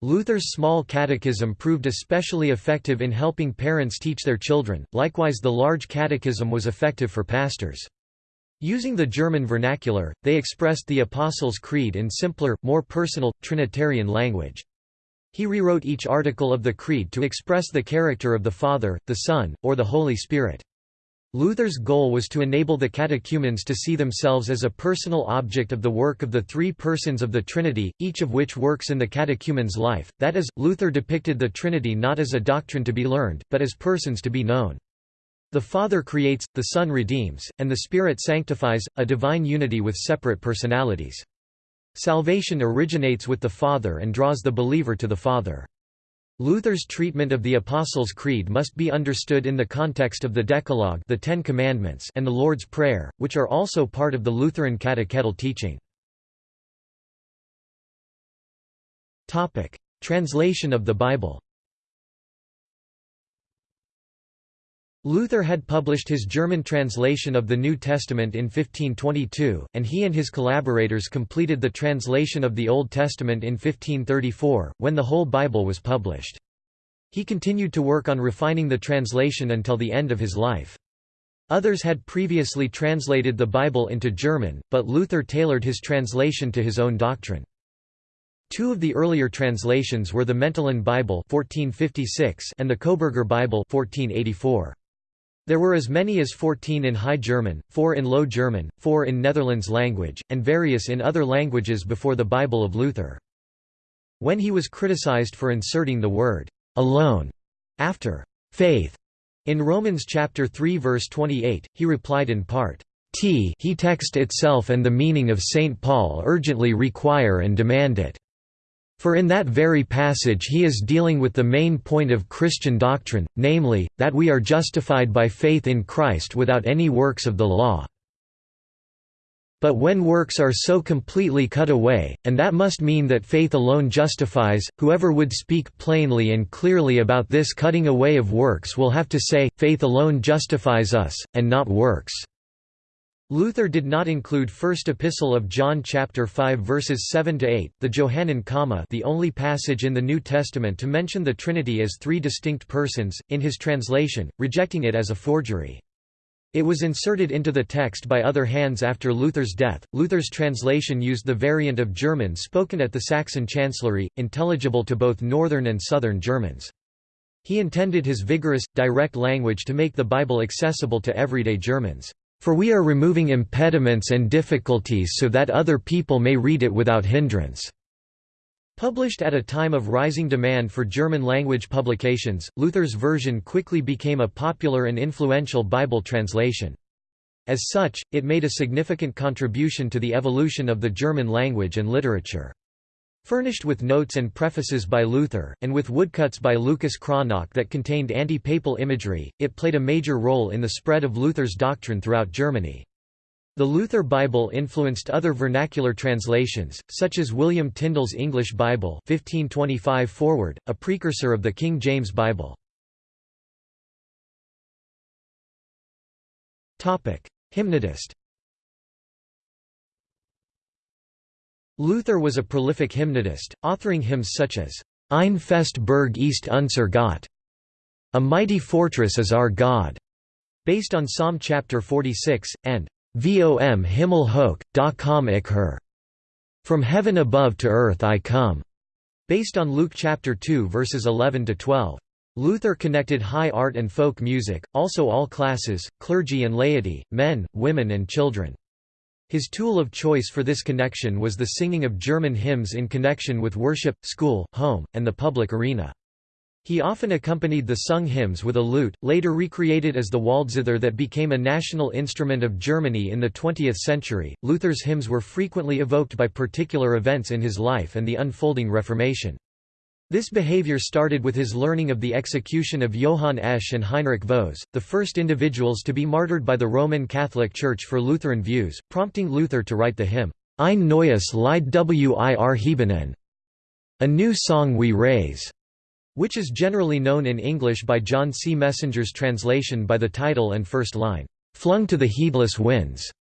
Luther's small catechism proved especially effective in helping parents teach their children, likewise the large catechism was effective for pastors. Using the German vernacular, they expressed the Apostles' Creed in simpler, more personal, Trinitarian language. He rewrote each article of the Creed to express the character of the Father, the Son, or the Holy Spirit. Luther's goal was to enable the catechumens to see themselves as a personal object of the work of the three persons of the Trinity, each of which works in the catechumen's life, that is, Luther depicted the Trinity not as a doctrine to be learned, but as persons to be known. The Father creates, the Son redeems, and the Spirit sanctifies, a divine unity with separate personalities. Salvation originates with the Father and draws the believer to the Father. Luther's treatment of the Apostles' Creed must be understood in the context of the Decalogue the Ten Commandments and the Lord's Prayer, which are also part of the Lutheran catechetical teaching. Translation of the Bible Luther had published his German translation of the New Testament in 1522, and he and his collaborators completed the translation of the Old Testament in 1534, when the whole Bible was published. He continued to work on refining the translation until the end of his life. Others had previously translated the Bible into German, but Luther tailored his translation to his own doctrine. Two of the earlier translations were the Mentelin Bible 1456 and the Koberger Bible 1484. There were as many as 14 in High German, 4 in Low German, 4 in Netherlands language, and various in other languages before the Bible of Luther. When he was criticized for inserting the word alone after faith in Romans chapter 3 verse 28, he replied in part, T he text itself and the meaning of St. Paul urgently require and demand it. For in that very passage he is dealing with the main point of Christian doctrine, namely, that we are justified by faith in Christ without any works of the law. But when works are so completely cut away, and that must mean that faith alone justifies, whoever would speak plainly and clearly about this cutting away of works will have to say, faith alone justifies us, and not works. Luther did not include First Epistle of John chapter 5 verses 7 to 8, the Johannine comma, the only passage in the New Testament to mention the Trinity as three distinct persons, in his translation, rejecting it as a forgery. It was inserted into the text by other hands after Luther's death. Luther's translation used the variant of German spoken at the Saxon Chancellery, intelligible to both Northern and Southern Germans. He intended his vigorous, direct language to make the Bible accessible to everyday Germans. For we are removing impediments and difficulties so that other people may read it without hindrance. Published at a time of rising demand for German-language publications, Luther's version quickly became a popular and influential Bible translation. As such, it made a significant contribution to the evolution of the German language and literature. Furnished with notes and prefaces by Luther, and with woodcuts by Lucas Cranach that contained anti-papal imagery, it played a major role in the spread of Luther's doctrine throughout Germany. The Luther Bible influenced other vernacular translations, such as William Tyndale's English Bible 1525 forward, a precursor of the King James Bible. Hymnodist Luther was a prolific hymnodist, authoring hymns such as Ein fest Burg ist unser Gott, A Mighty Fortress is Our God, based on Psalm chapter 46, and Vom Himmel hoch, da komm ich her. From heaven above to earth I come, based on Luke chapter 2 verses 11 to 12. Luther connected high art and folk music, also all classes, clergy and laity, men, women and children. His tool of choice for this connection was the singing of German hymns in connection with worship, school, home, and the public arena. He often accompanied the sung hymns with a lute, later recreated as the Waldzither that became a national instrument of Germany in the 20th century. Luther's hymns were frequently evoked by particular events in his life and the unfolding Reformation. This behavior started with his learning of the execution of Johann Esch and Heinrich Voss, the first individuals to be martyred by the Roman Catholic Church for Lutheran views, prompting Luther to write the hymn, Ein neues Lied wir heben, a new song we raise which is generally known in English by John C. Messenger's translation by the title and first line, "'Flung to the heedless winds'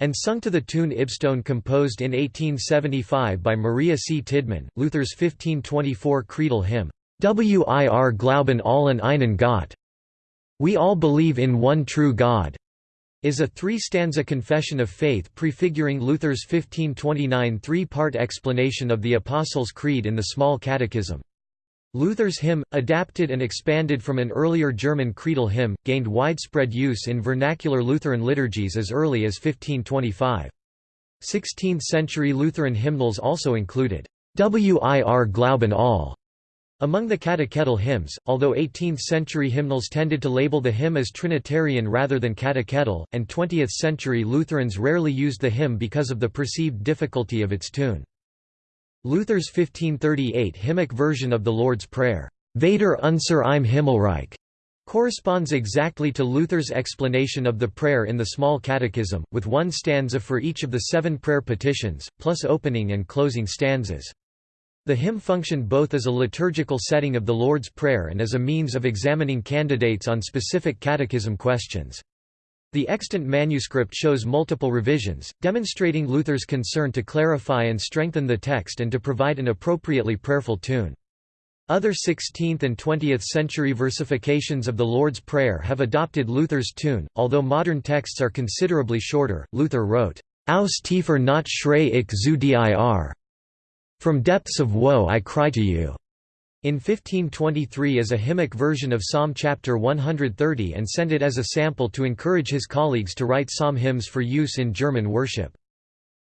and sung to the tune Ibstone composed in 1875 by Maria C. Tiddeman, Luther's 1524 creedal hymn, Wir glauben all an einen Gott. We all believe in one true God, is a three-stanza confession of faith prefiguring Luther's 1529 three-part explanation of the Apostles' Creed in the Small Catechism. Luther's hymn, adapted and expanded from an earlier German creedal hymn, gained widespread use in vernacular Lutheran liturgies as early as 1525. 16th-century Lutheran hymnals also included, Wir glauben all, among the catechetical hymns, although 18th-century hymnals tended to label the hymn as Trinitarian rather than catechetical, and 20th-century Lutherans rarely used the hymn because of the perceived difficulty of its tune. Luther's 1538 hymnic version of the Lord's Prayer, Vater unser im Himmelreich, corresponds exactly to Luther's explanation of the prayer in the Small Catechism, with one stanza for each of the seven prayer petitions, plus opening and closing stanzas. The hymn functioned both as a liturgical setting of the Lord's Prayer and as a means of examining candidates on specific catechism questions. The extant manuscript shows multiple revisions, demonstrating Luther's concern to clarify and strengthen the text and to provide an appropriately prayerful tune. Other 16th and 20th century versifications of the Lord's Prayer have adopted Luther's tune, although modern texts are considerably shorter. Luther wrote, Aus tiefer not schrei ich zu dir. From depths of woe I cry to you. In 1523 as a hymnic version of Psalm chapter 130 and sent it as a sample to encourage his colleagues to write psalm hymns for use in German worship.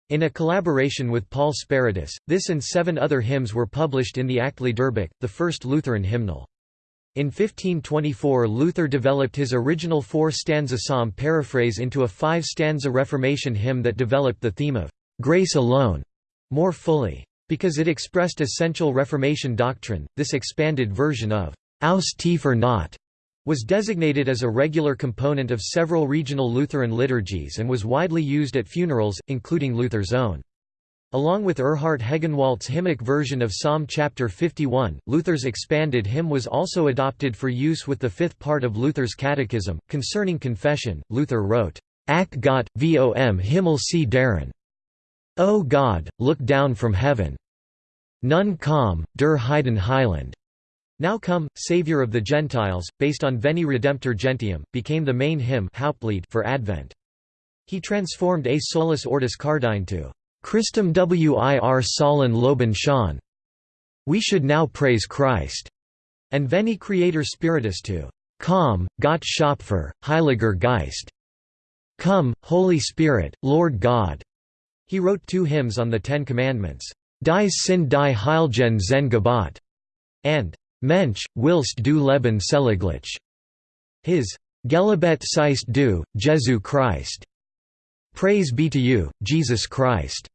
In a collaboration with Paul Speratus, this and seven other hymns were published in the Liederbuch, the first Lutheran hymnal. In 1524 Luther developed his original four-stanza psalm paraphrase into a five-stanza Reformation hymn that developed the theme of «grace alone» more fully. Because it expressed essential Reformation doctrine, this expanded version of «Aus tiefer Not» was designated as a regular component of several regional Lutheran liturgies and was widely used at funerals, including Luther's own. Along with Erhard Hegenwaldt's hymnic version of Psalm chapter 51, Luther's expanded hymn was also adopted for use with the fifth part of Luther's Catechism. Concerning confession, Luther wrote, Ach Gott, vom Himmel sieh darein. O God, look down from heaven. Nun komm, der Heiden Heiland. Now Come, Saviour of the Gentiles, based on Veni Redemptor Gentium, became the main hymn Hauptlied for Advent. He transformed A Solis Ortus Cardine to Christum wir sollen loben schon. We should now praise Christ, and Veni Creator Spiritus to Komm, Gott Schöpfer, Heiliger Geist. Come, Holy Spirit, Lord God. He wrote two hymns on the Ten Commandments, Die sind die Heilgen Zehn Gebot, and Mensch, willst du Leben seliglich? His Gelobet seist du, Jesu Christ. Praise be to you, Jesus Christ,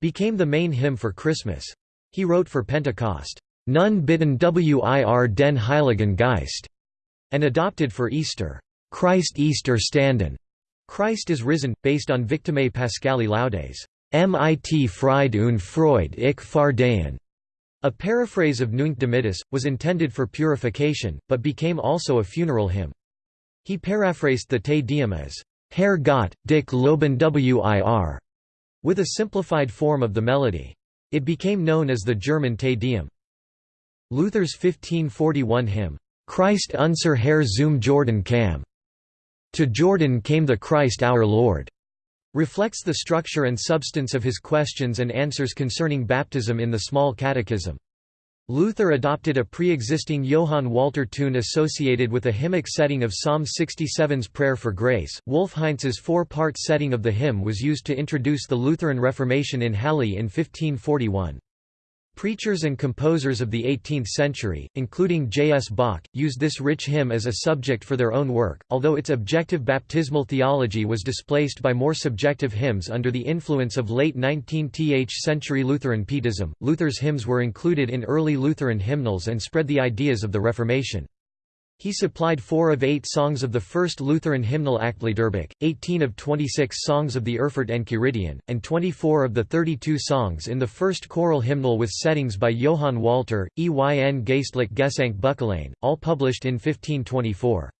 became the main hymn for Christmas. He wrote for Pentecost, Nun bitten wir den Heiligen Geist, and adopted for Easter, Christ ist erstanden. Christ is risen, based on Victimae Paschali Laudes. Mit Fried und Freud ich fahr dahin. A paraphrase of Nunc Dimittis, was intended for purification, but became also a funeral hymn. He paraphrased the Te Deum as, Herr Gott, Dich Loben wir, with a simplified form of the melody. It became known as the German Te Deum. Luther's 1541 hymn, Christ unser Herr zum Jordan kam. To Jordan came the Christ our Lord, reflects the structure and substance of his questions and answers concerning baptism in the Small Catechism. Luther adopted a pre-existing Johann Walter tune associated with a hymnic setting of Psalm 67's Prayer for Grace. Wolf Heintz's four-part setting of the hymn was used to introduce the Lutheran Reformation in Halle in 1541. Preachers and composers of the 18th century, including J. S. Bach, used this rich hymn as a subject for their own work, although its objective baptismal theology was displaced by more subjective hymns under the influence of late 19th century Lutheran Pietism. Luther's hymns were included in early Lutheran hymnals and spread the ideas of the Reformation. He supplied four of eight songs of the first Lutheran hymnal Liederbuch, 18 of 26 songs of the Erfurt Enchiridion, and 24 of the 32 songs in the first choral hymnal with settings by Johann Walter, Eyn Geistlich Gesang Buchalein, all published in 1524.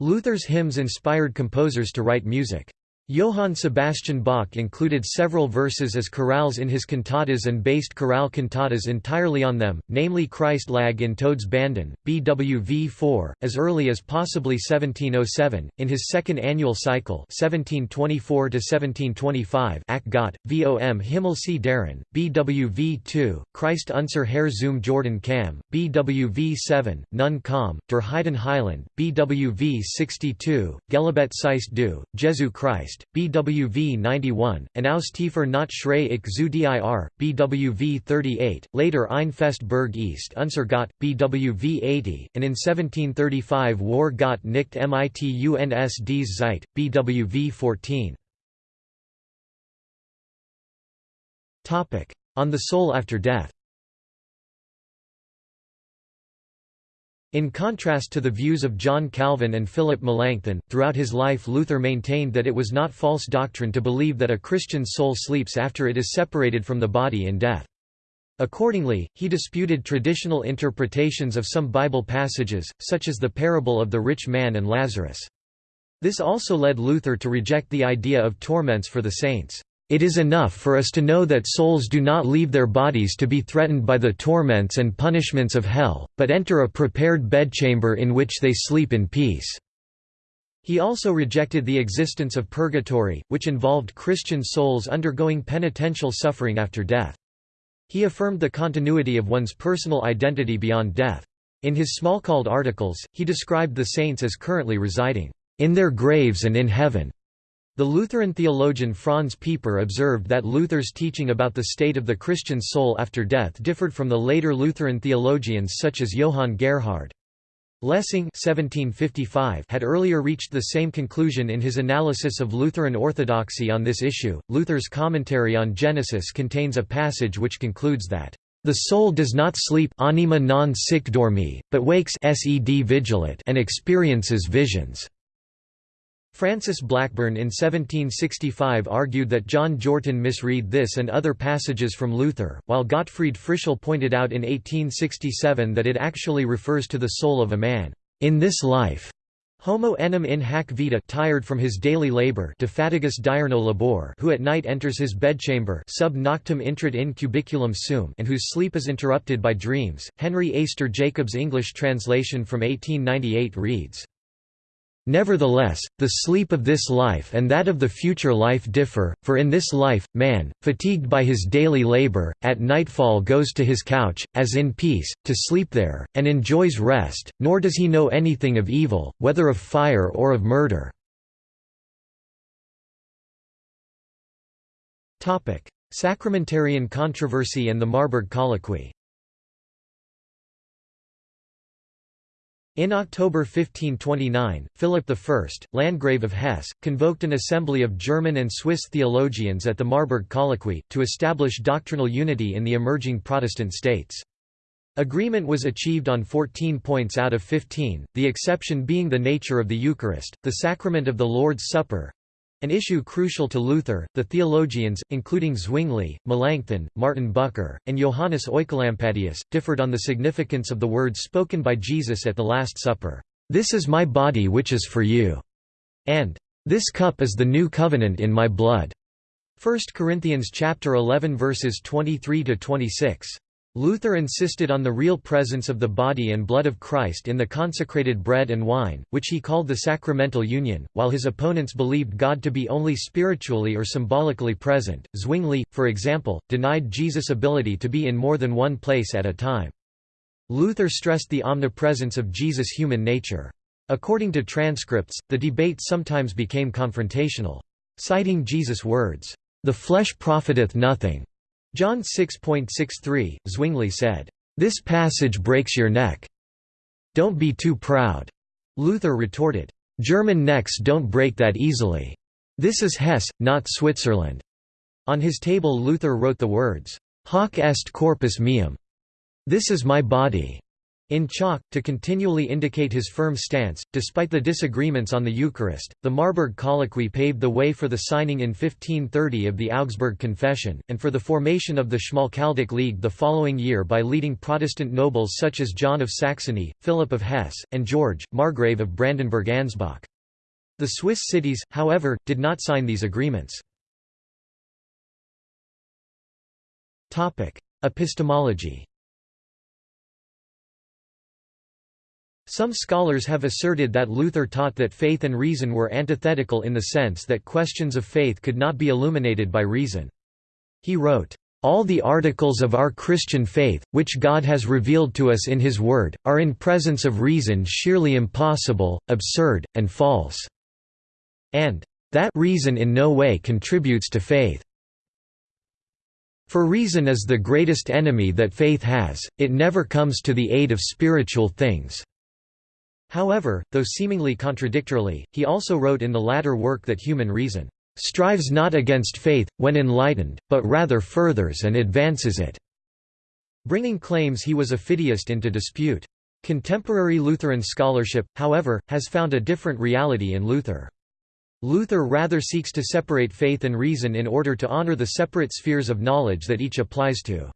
Luther's hymns inspired composers to write music. Johann Sebastian Bach included several verses as chorales in his cantatas and based chorale cantatas entirely on them, namely Christ lag in Todes Banden, BWV 4, as early as possibly 1707. In his second annual cycle 1724 1725 Ach Gott, vom Himmel sieh darein, BWV 2, Christ unser Herr zum Jordan kam, BWV 7, Nun komm, der Heiden Heiland, BWV 62, Gelobet seist du, Jesu Christ, BWV 91, and Aus tiefer not schrei ich zu dir, BWV 38, later Ein feste Burg ist unser Gott, BWV 80, and in 1735 War Gott nicht mit uns dies Zeit, BWV 14. On the soul after death In contrast to the views of John Calvin and Philip Melanchthon, throughout his life Luther maintained that it was not false doctrine to believe that a Christian's soul sleeps after it is separated from the body in death. Accordingly, he disputed traditional interpretations of some Bible passages, such as the parable of the rich man and Lazarus. This also led Luther to reject the idea of torments for the saints. It is enough for us to know that souls do not leave their bodies to be threatened by the torments and punishments of hell, but enter a prepared bedchamber in which they sleep in peace." He also rejected the existence of purgatory, which involved Christian souls undergoing penitential suffering after death. He affirmed the continuity of one's personal identity beyond death. In his Smalcald articles, he described the saints as currently residing in their graves and in heaven. The Lutheran theologian Franz Pieper observed that Luther's teaching about the state of the Christian soul after death differed from the later Lutheran theologians such as Johann Gerhard. Lessing 1755 had earlier reached the same conclusion in his analysis of Lutheran orthodoxy on this issue. Luther's commentary on Genesis contains a passage which concludes that the soul does not sleep anima non sic dormi, but wakes sed vigilat and experiences visions. Francis Blackburn in 1765 argued that John Jortin misread this and other passages from Luther, while Gottfried Fritschel pointed out in 1867 that it actually refers to the soul of a man, in this life. Homo enim in hac vita tired from his daily labor de fatigus diurno labor who at night enters his bedchamber sub noctem intrat in cubiculum sum and whose sleep is interrupted by dreams. Henry Eyster Jacobs' English translation from 1898 reads, Nevertheless, the sleep of this life and that of the future life differ, for in this life, man, fatigued by his daily labor, at nightfall goes to his couch, as in peace, to sleep there, and enjoys rest, nor does he know anything of evil, whether of fire or of murder. Sacramentarian controversy and the Marburg Colloquy In October 1529, Philip I, Landgrave of Hesse, convoked an assembly of German and Swiss theologians at the Marburg Colloquy, to establish doctrinal unity in the emerging Protestant states. Agreement was achieved on 14 points out of 15, the exception being the nature of the Eucharist, the sacrament of the Lord's Supper, an issue crucial to Luther, the theologians, including Zwingli, Melanchthon, Martin Bucer, and Johannes Oecolampadius, differed on the significance of the words spoken by Jesus at the Last Supper, "'This is my body which is for you' and "'This cup is the new covenant in my blood' 1 Corinthians chapter 11 verses 23 to 26. Luther insisted on the real presence of the body and blood of Christ in the consecrated bread and wine, which he called the sacramental union, while his opponents believed God to be only spiritually or symbolically present. Zwingli, for example, denied Jesus' ability to be in more than one place at a time. Luther stressed the omnipresence of Jesus' human nature. According to transcripts, the debate sometimes became confrontational. Citing Jesus' words, "'The flesh profiteth nothing' John 6.63, Zwingli said, "'This passage breaks your neck. Don't be too proud.' Luther retorted, "'German necks don't break that easily. This is Hesse, not Switzerland.' On his table Luther wrote the words, "'Hoc est corpus meum' This is my body. In chalk, to continually indicate his firm stance, despite the disagreements on the Eucharist, the Marburg Colloquy paved the way for the signing in 1530 of the Augsburg Confession, and for the formation of the Schmalkaldic League the following year by leading Protestant nobles such as John of Saxony, Philip of Hesse, and George, Margrave of Brandenburg-Ansbach. The Swiss cities, however, did not sign these agreements. Epistemology Some scholars have asserted that Luther taught that faith and reason were antithetical in the sense that questions of faith could not be illuminated by reason. He wrote, all the articles of our Christian faith, which God has revealed to us in His Word, are in presence of reason sheerly impossible, absurd, and false." and "...that reason in no way contributes to faith." For reason is the greatest enemy that faith has, it never comes to the aid of spiritual things. However, though seemingly contradictorily, he also wrote in the latter work that human reason strives not against faith, when enlightened, but rather furthers and advances it", bringing claims he was a fideist into dispute. Contemporary Lutheran scholarship, however, has found a different reality in Luther. Luther rather seeks to separate faith and reason in order to honor the separate spheres of knowledge that each applies to.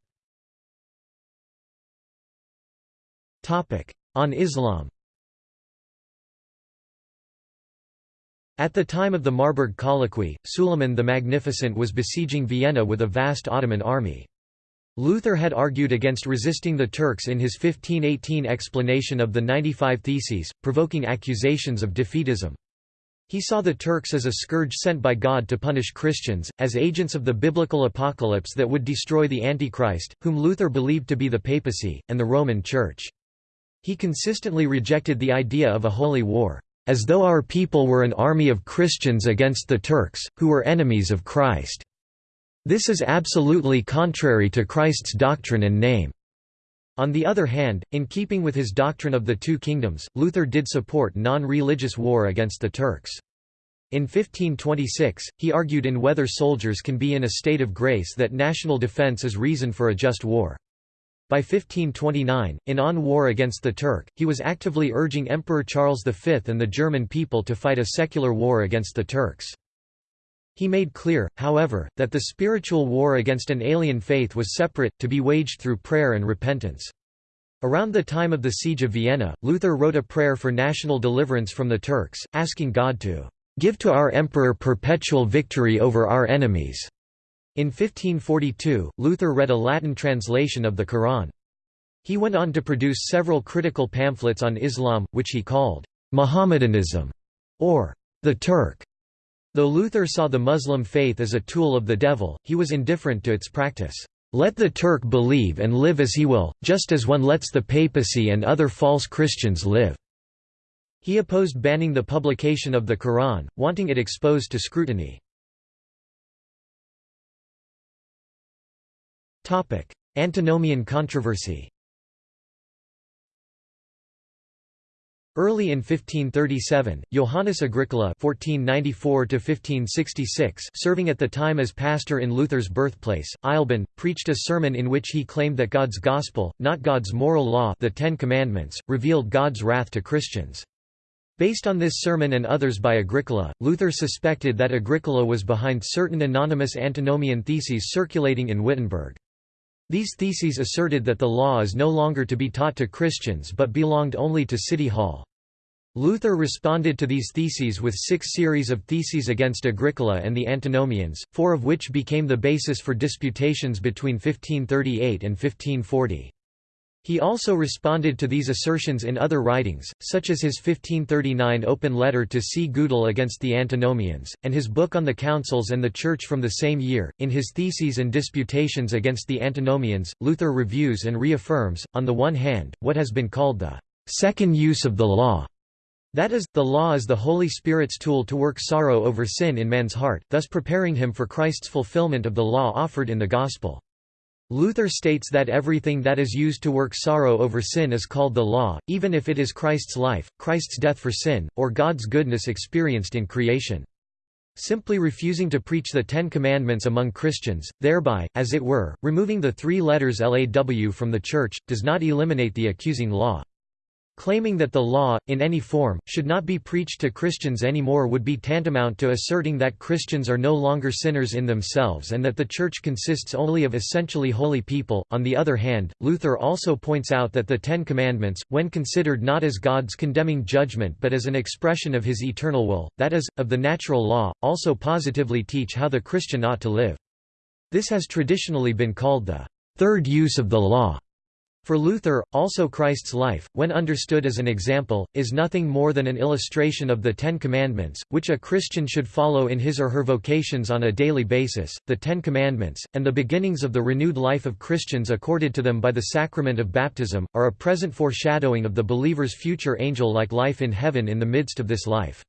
On Islam At the time of the Marburg Colloquy, Suleiman the Magnificent was besieging Vienna with a vast Ottoman army. Luther had argued against resisting the Turks in his 1518 explanation of the 95 Theses, provoking accusations of defeatism. He saw the Turks as a scourge sent by God to punish Christians, as agents of the biblical apocalypse that would destroy the Antichrist, whom Luther believed to be the papacy, and the Roman Church. He consistently rejected the idea of a holy war, as though our people were an army of Christians against the Turks, who were enemies of Christ. This is absolutely contrary to Christ's doctrine and name. On the other hand, in keeping with his doctrine of the two kingdoms, Luther did support non-religious war against the Turks. In 1526, he argued in whether soldiers can be in a state of grace that national defense is reason for a just war. By 1529, in On War Against the Turk, he was actively urging Emperor Charles V and the German people to fight a secular war against the Turks. He made clear, however, that the spiritual war against an alien faith was separate, to be waged through prayer and repentance. Around the time of the Siege of Vienna, Luther wrote a prayer for national deliverance from the Turks, asking God to "...give to our emperor perpetual victory over our enemies." In 1542, Luther read a Latin translation of the Quran. He went on to produce several critical pamphlets on Islam, which he called Mohammedanism, or the Turk. Though Luther saw the Muslim faith as a tool of the devil, he was indifferent to its practice. Let the Turk believe and live as he will, just as one lets the papacy and other false Christians live." He opposed banning the publication of the Quran, wanting it exposed to scrutiny. Antinomian controversy Early in 1537, Johannes Agricola (1494–1566), serving at the time as pastor in Luther's birthplace, Eisleben, preached a sermon in which he claimed that God's gospel, not God's moral law, the Ten Commandments, revealed God's wrath to Christians. Based on this sermon and others by Agricola, Luther suspected that Agricola was behind certain anonymous antinomian theses circulating in Wittenberg. These theses asserted that the law is no longer to be taught to Christians but belonged only to City Hall. Luther responded to these theses with six series of theses against Agricola and the Antinomians, four of which became the basis for disputations between 1538 and 1540. He also responded to these assertions in other writings, such as his 1539 open letter to C. Güttel against the Antinomians, and his book on the councils and the Church from the same year. In his Theses and Disputations against the Antinomians, Luther reviews and reaffirms, on the one hand, what has been called the second use of the law. That is, the law is the Holy Spirit's tool to work sorrow over sin in man's heart, thus preparing him for Christ's fulfillment of the law offered in the Gospel. Luther states that everything that is used to work sorrow over sin is called the law, even if it is Christ's life, Christ's death for sin, or God's goodness experienced in creation. Simply refusing to preach the Ten Commandments among Christians, thereby, as it were, removing the three letters LAW from the Church, does not eliminate the accusing law. Claiming that the law, in any form, should not be preached to Christians anymore would be tantamount to asserting that Christians are no longer sinners in themselves and that the Church consists only of essentially holy people. On the other hand, Luther also points out that the Ten Commandments, when considered not as God's condemning judgment but as an expression of his eternal will, that is, of the natural law, also positively teach how the Christian ought to live. This has traditionally been called the third use of the law. For Luther, also Christ's life, when understood as an example, is nothing more than an illustration of the Ten Commandments, which a Christian should follow in his or her vocations on a daily basis. The Ten Commandments, and the beginnings of the renewed life of Christians accorded to them by the sacrament of baptism, are a present foreshadowing of the believer's future angel-like life in heaven in the midst of this life.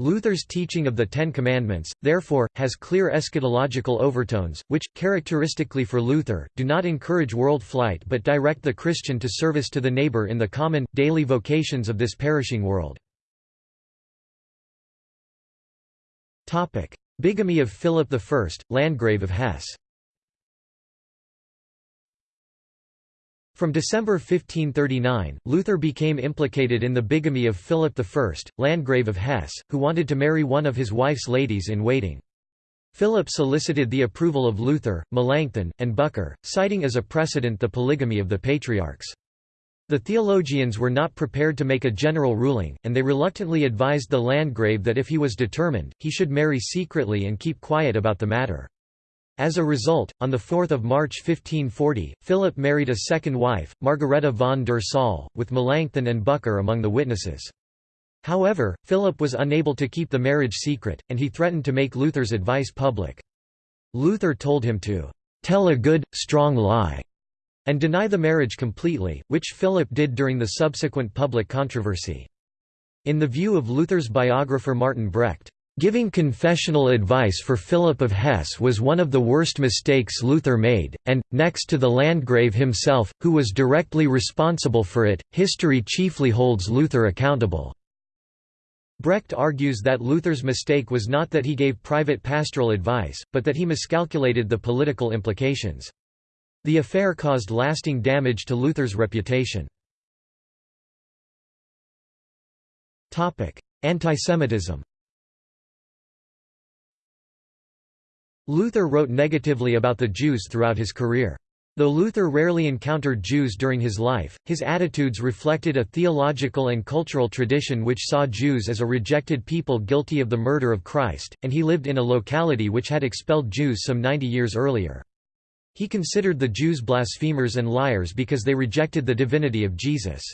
Luther's teaching of the Ten Commandments, therefore, has clear eschatological overtones, which, characteristically for Luther, do not encourage world flight but direct the Christian to service to the neighbor in the common, daily vocations of this perishing world. Bigamy of Philip I, Landgrave of Hesse From December 1539, Luther became implicated in the bigamy of Philip I, Landgrave of Hesse, who wanted to marry one of his wife's ladies-in-waiting. Philip solicited the approval of Luther, Melanchthon, and Bucer, citing as a precedent the polygamy of the patriarchs. The theologians were not prepared to make a general ruling, and they reluctantly advised the Landgrave that if he was determined, he should marry secretly and keep quiet about the matter. As a result, on 4 March 1540, Philip married a second wife, Margareta von der Saal, with Melanchthon and Bucer among the witnesses. However, Philip was unable to keep the marriage secret, and he threatened to make Luther's advice public. Luther told him to "...tell a good, strong lie." and deny the marriage completely, which Philip did during the subsequent public controversy. In the view of Luther's biographer Martin Brecht, Giving confessional advice for Philip of Hesse was one of the worst mistakes Luther made, and, next to the Landgrave himself, who was directly responsible for it, history chiefly holds Luther accountable. Brecht argues that Luther's mistake was not that he gave private pastoral advice, but that he miscalculated the political implications. The affair caused lasting damage to Luther's reputation. Antisemitism Luther wrote negatively about the Jews throughout his career. Though Luther rarely encountered Jews during his life, his attitudes reflected a theological and cultural tradition which saw Jews as a rejected people guilty of the murder of Christ, and he lived in a locality which had expelled Jews some 90 years earlier. He considered the Jews blasphemers and liars because they rejected the divinity of Jesus.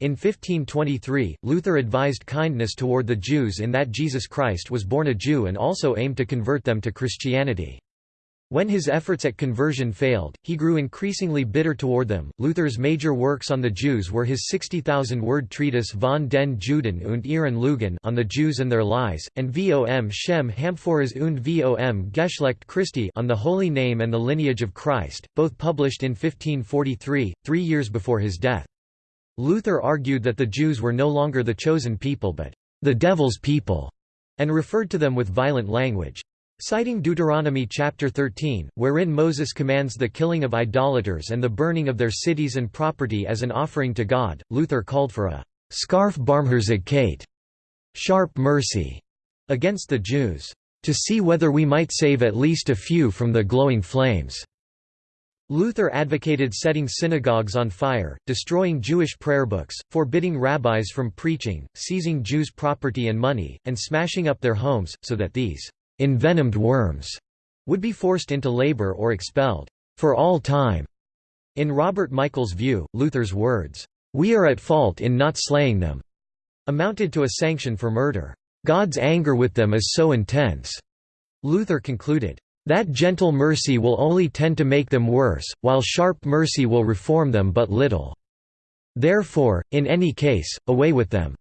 In 1523, Luther advised kindness toward the Jews in that Jesus Christ was born a Jew and also aimed to convert them to Christianity. When his efforts at conversion failed, he grew increasingly bitter toward them. Luther's major works on the Jews were his 60,000-word treatise von den Juden und ihren Lügen on the Jews and their lies, and Vom Shem Hamphoras und Vom Geschlecht Christi on the Holy Name and the Lineage of Christ, both published in 1543, three years before his death. Luther argued that the Jews were no longer the chosen people but the devil's people, and referred to them with violent language. Citing Deuteronomy chapter 13, wherein Moses commands the killing of idolaters and the burning of their cities and property as an offering to God, Luther called for a «scharfe Barmherzigkeit» sharp mercy against the Jews, to see whether we might save at least a few from the glowing flames. Luther advocated setting synagogues on fire, destroying Jewish prayer books, forbidding rabbis from preaching, seizing Jews' property and money, and smashing up their homes, so that these envenomed worms would be forced into labor or expelled for all time. In Robert Michael's view, Luther's words, "'We are at fault in not slaying them' amounted to a sanction for murder. God's anger with them is so intense." Luther concluded, "'That gentle mercy will only tend to make them worse, while sharp mercy will reform them but little. Therefore, in any case, away with them.'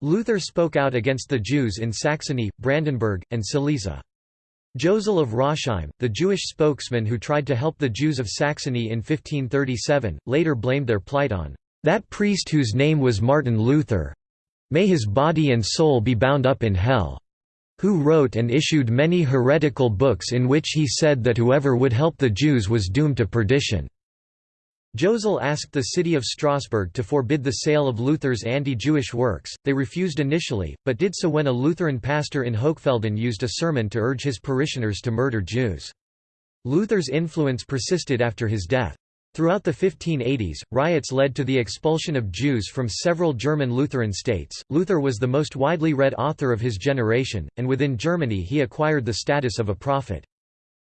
Luther spoke out against the Jews in Saxony, Brandenburg, and Silesia. Josel of Rosheim, the Jewish spokesman who tried to help the Jews of Saxony in 1537, later blamed their plight on that priest whose name was Martin Luther—may his body and soul be bound up in hell who wrote and issued many heretical books in which he said that whoever would help the Jews was doomed to perdition. Josel asked the city of Strasbourg to forbid the sale of Luther's anti-Jewish works, they refused initially, but did so when a Lutheran pastor in Hochfelden used a sermon to urge his parishioners to murder Jews. Luther's influence persisted after his death. Throughout the 1580s, riots led to the expulsion of Jews from several German Lutheran states. Luther was the most widely read author of his generation, and within Germany he acquired the status of a prophet.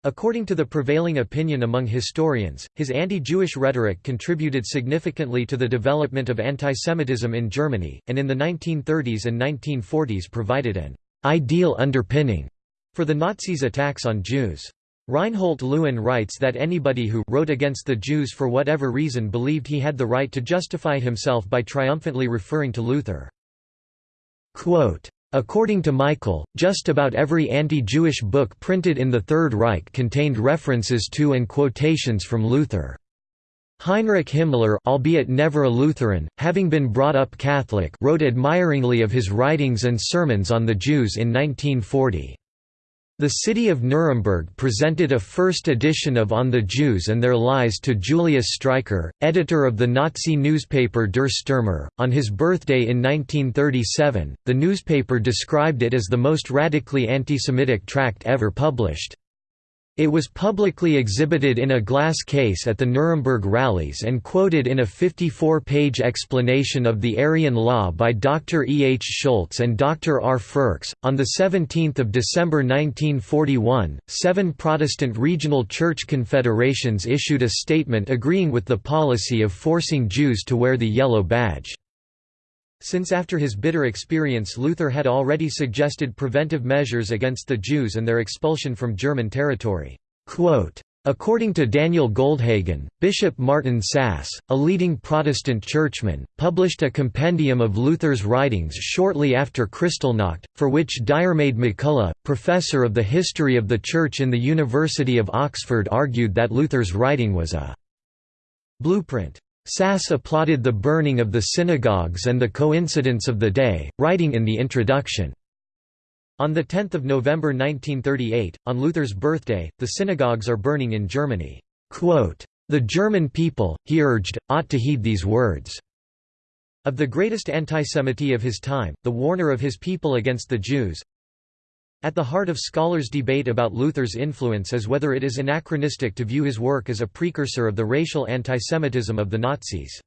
According to the prevailing opinion among historians, his anti-Jewish rhetoric contributed significantly to the development of antisemitism in Germany, and in the 1930s and 1940s provided an «ideal underpinning» for the Nazis' attacks on Jews. Reinhold Lewin writes that anybody who wrote against the Jews for whatever reason believed he had the right to justify himself by triumphantly referring to Luther. Quote, According to Michael, just about every anti-Jewish book printed in the Third Reich contained references to and quotations from Luther. Heinrich Himmler albeit never a Lutheran, having been brought up Catholic wrote admiringly of his writings and sermons on the Jews in 1940. The city of Nuremberg presented a first edition of On the Jews and Their Lies to Julius Streicher, editor of the Nazi newspaper Der Stürmer. On his birthday in 1937, the newspaper described it as the most radically anti-Semitic tract ever published. It was publicly exhibited in a glass case at the Nuremberg rallies and quoted in a 54-page explanation of the Aryan law by Dr. E. H. Schultz and Dr. R. Frercks. On 17 December 1941, seven Protestant regional church confederations issued a statement agreeing with the policy of forcing Jews to wear the yellow badge. Since after his bitter experience Luther had already suggested preventive measures against the Jews and their expulsion from German territory. According to Daniel Goldhagen, Bishop Martin Sass, a leading Protestant churchman, published a compendium of Luther's writings shortly after Kristallnacht, for which Diarmaid MacCulloch, professor of the history of the Church in the University of Oxford argued that Luther's writing was a blueprint. Sass applauded the burning of the synagogues and the coincidence of the day, writing in the introduction, on 10 November 1938, on Luther's birthday, the synagogues are burning in Germany. The German people, he urged, ought to heed these words. Of the greatest antisemity of his time, the warner of his people against the Jews, at the heart of scholars' debate about Luther's influence is whether it is anachronistic to view his work as a precursor of the racial antisemitism of the Nazis.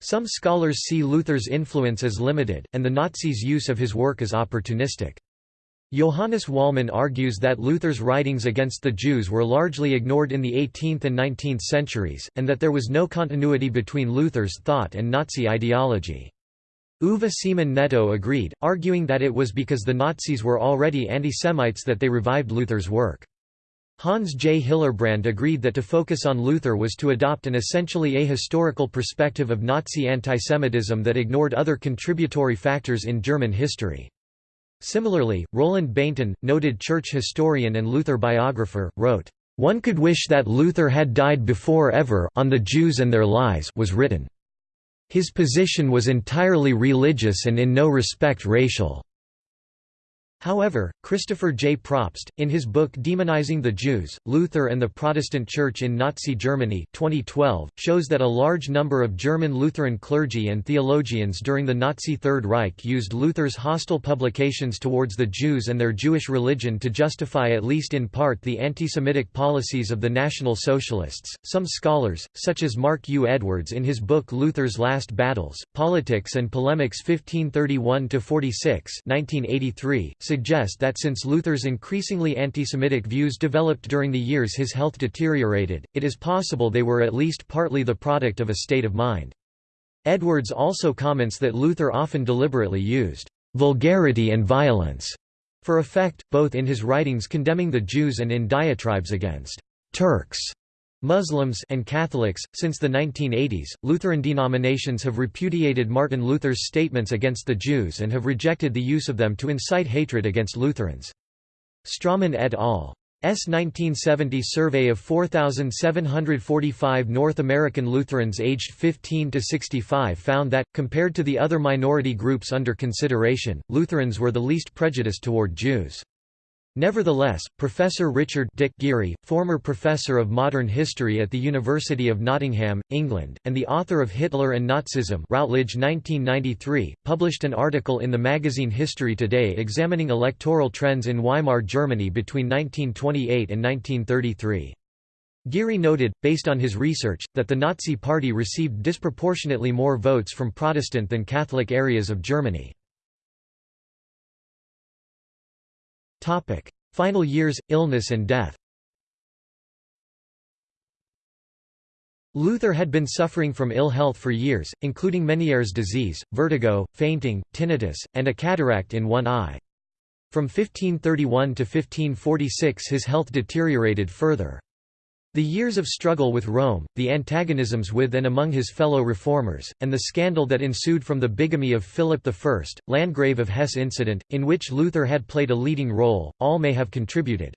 Some scholars see Luther's influence as limited, and the Nazis' use of his work as opportunistic. Johannes Wallmann argues that Luther's writings against the Jews were largely ignored in the 18th and 19th centuries, and that there was no continuity between Luther's thought and Nazi ideology. Uwe Siemon-Netto agreed, arguing that it was because the Nazis were already anti-Semites that they revived Luther's work. Hans J. Hillerbrand agreed that to focus on Luther was to adopt an essentially ahistorical perspective of Nazi antisemitism that ignored other contributory factors in German history. Similarly, Roland Bainton, noted church historian and Luther biographer, wrote, "...one could wish that Luther had died before ever on the Jews and their lies was written." His position was entirely religious and in no respect racial. However, Christopher J. Probst, in his book Demonizing the Jews, Luther and the Protestant Church in Nazi Germany 2012, shows that a large number of German Lutheran clergy and theologians during the Nazi Third Reich used Luther's hostile publications towards the Jews and their Jewish religion to justify at least in part the anti-Semitic policies of the National Socialists. Some scholars, such as Mark U. Edwards in his book Luther's Last Battles, Politics and Polemics 1531–46 1983, suggest that since Luther's increasingly anti-Semitic views developed during the years his health deteriorated, it is possible they were at least partly the product of a state of mind. Edwards also comments that Luther often deliberately used vulgarity and violence for effect, both in his writings condemning the Jews and in diatribes against Turks. Muslims and Catholics. Since the 1980s, Lutheran denominations have repudiated Martin Luther's statements against the Jews and have rejected the use of them to incite hatred against Lutherans. Strommen et al. S 1970 survey of 4,745 North American Lutherans aged 15 to 65 found that, compared to the other minority groups under consideration, Lutherans were the least prejudiced toward Jews. Nevertheless, Professor Richard Dick Geary, former professor of modern history at the University of Nottingham, England, and the author of Hitler and Nazism Routledge 1993, published an article in the magazine History Today examining electoral trends in Weimar Germany between 1928 and 1933. Geary noted, based on his research, that the Nazi Party received disproportionately more votes from Protestant than Catholic areas of Germany. Topic: Final years, illness and death. Luther had been suffering from ill health for years, including Meniere's disease, vertigo, fainting, tinnitus, and a cataract in one eye. From 1531 to 1546 his health deteriorated further. The years of struggle with Rome, the antagonisms with and among his fellow reformers, and the scandal that ensued from the bigamy of Philip I, Landgrave of Hesse incident, in which Luther had played a leading role, all may have contributed.